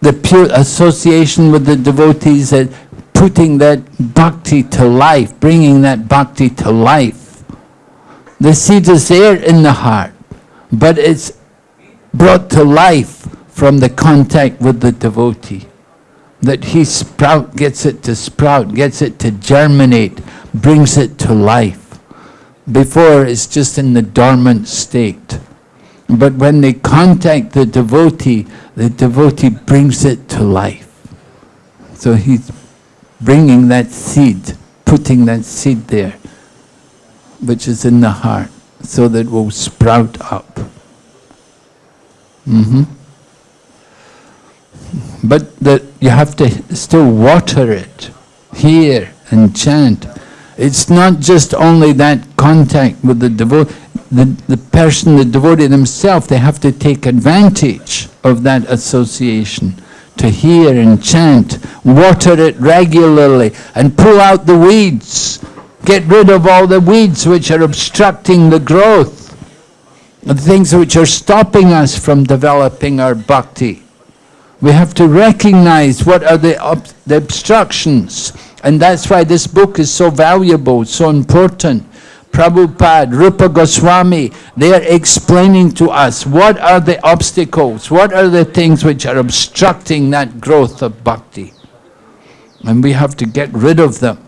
the pure association with the devotees, that putting that bhakti to life, bringing that bhakti to life. The seed is there in the heart, but it's brought to life from the contact with the devotee. That he sprout, gets it to sprout, gets it to germinate, brings it to life. Before it's just in the dormant state. But when they contact the devotee, the devotee brings it to life. So he's bringing that seed, putting that seed there, which is in the heart, so that it will sprout up. hmm But that you have to still water it, hear and chant. It's not just only that contact with the devotee, the, the person, the devotee themselves, they have to take advantage of that association to hear and chant, water it regularly and pull out the weeds. Get rid of all the weeds which are obstructing the growth, the things which are stopping us from developing our bhakti. We have to recognize what are the, ob the obstructions and that's why this book is so valuable, so important. Prabhupada, Rupa Goswami, they are explaining to us what are the obstacles, what are the things which are obstructing that growth of bhakti. And we have to get rid of them.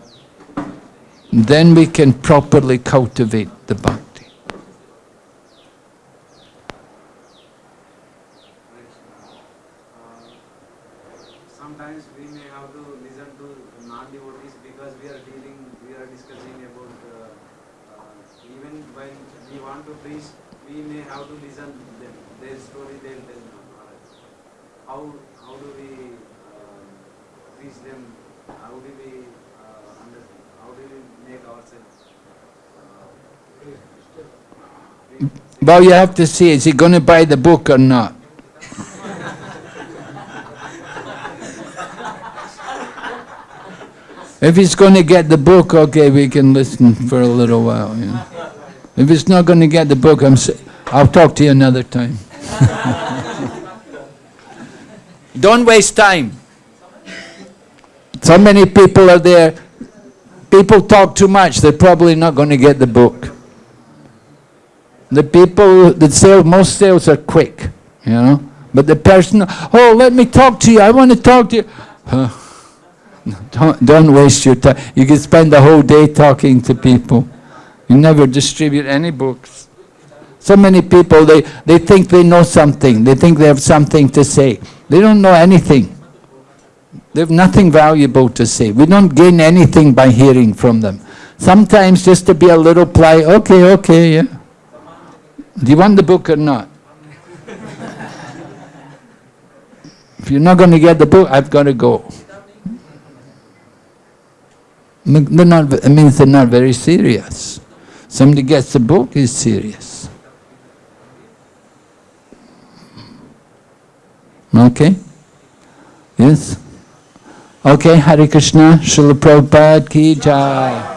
Then we can properly cultivate the bhakti. Uh, sometimes we may have to listen to non-devotees because we are dealing, we are discussing about uh, uh, even when we want to preach, we may have to listen them, their story they'll tell Maharaj. How, how do we uh, teach them, how do we uh, understand, how do we make ourselves uh, free? Well, you have to see, is he going to buy the book or not? If he's going to get the book, okay, we can listen for a little while. You know. If he's not going to get the book, I'm. I'll talk to you another time. <laughs> Don't waste time. So many people are there. People talk too much. They're probably not going to get the book. The people that sell, most sales are quick, you know. But the person, oh, let me talk to you. I want to talk to you. <laughs> Don't, don't waste your time. You can spend the whole day talking to people. You never distribute any books. So many people, they, they think they know something. They think they have something to say. They don't know anything. They have nothing valuable to say. We don't gain anything by hearing from them. Sometimes just to be a little polite, okay, okay, yeah. Do you want the book or not? if you're not going to get the book, I've got to go. They're not, it means they're not very serious. Somebody gets the book, is serious. Okay? Yes? Okay, Hare Krishna, Srila Prabhupada ki jai.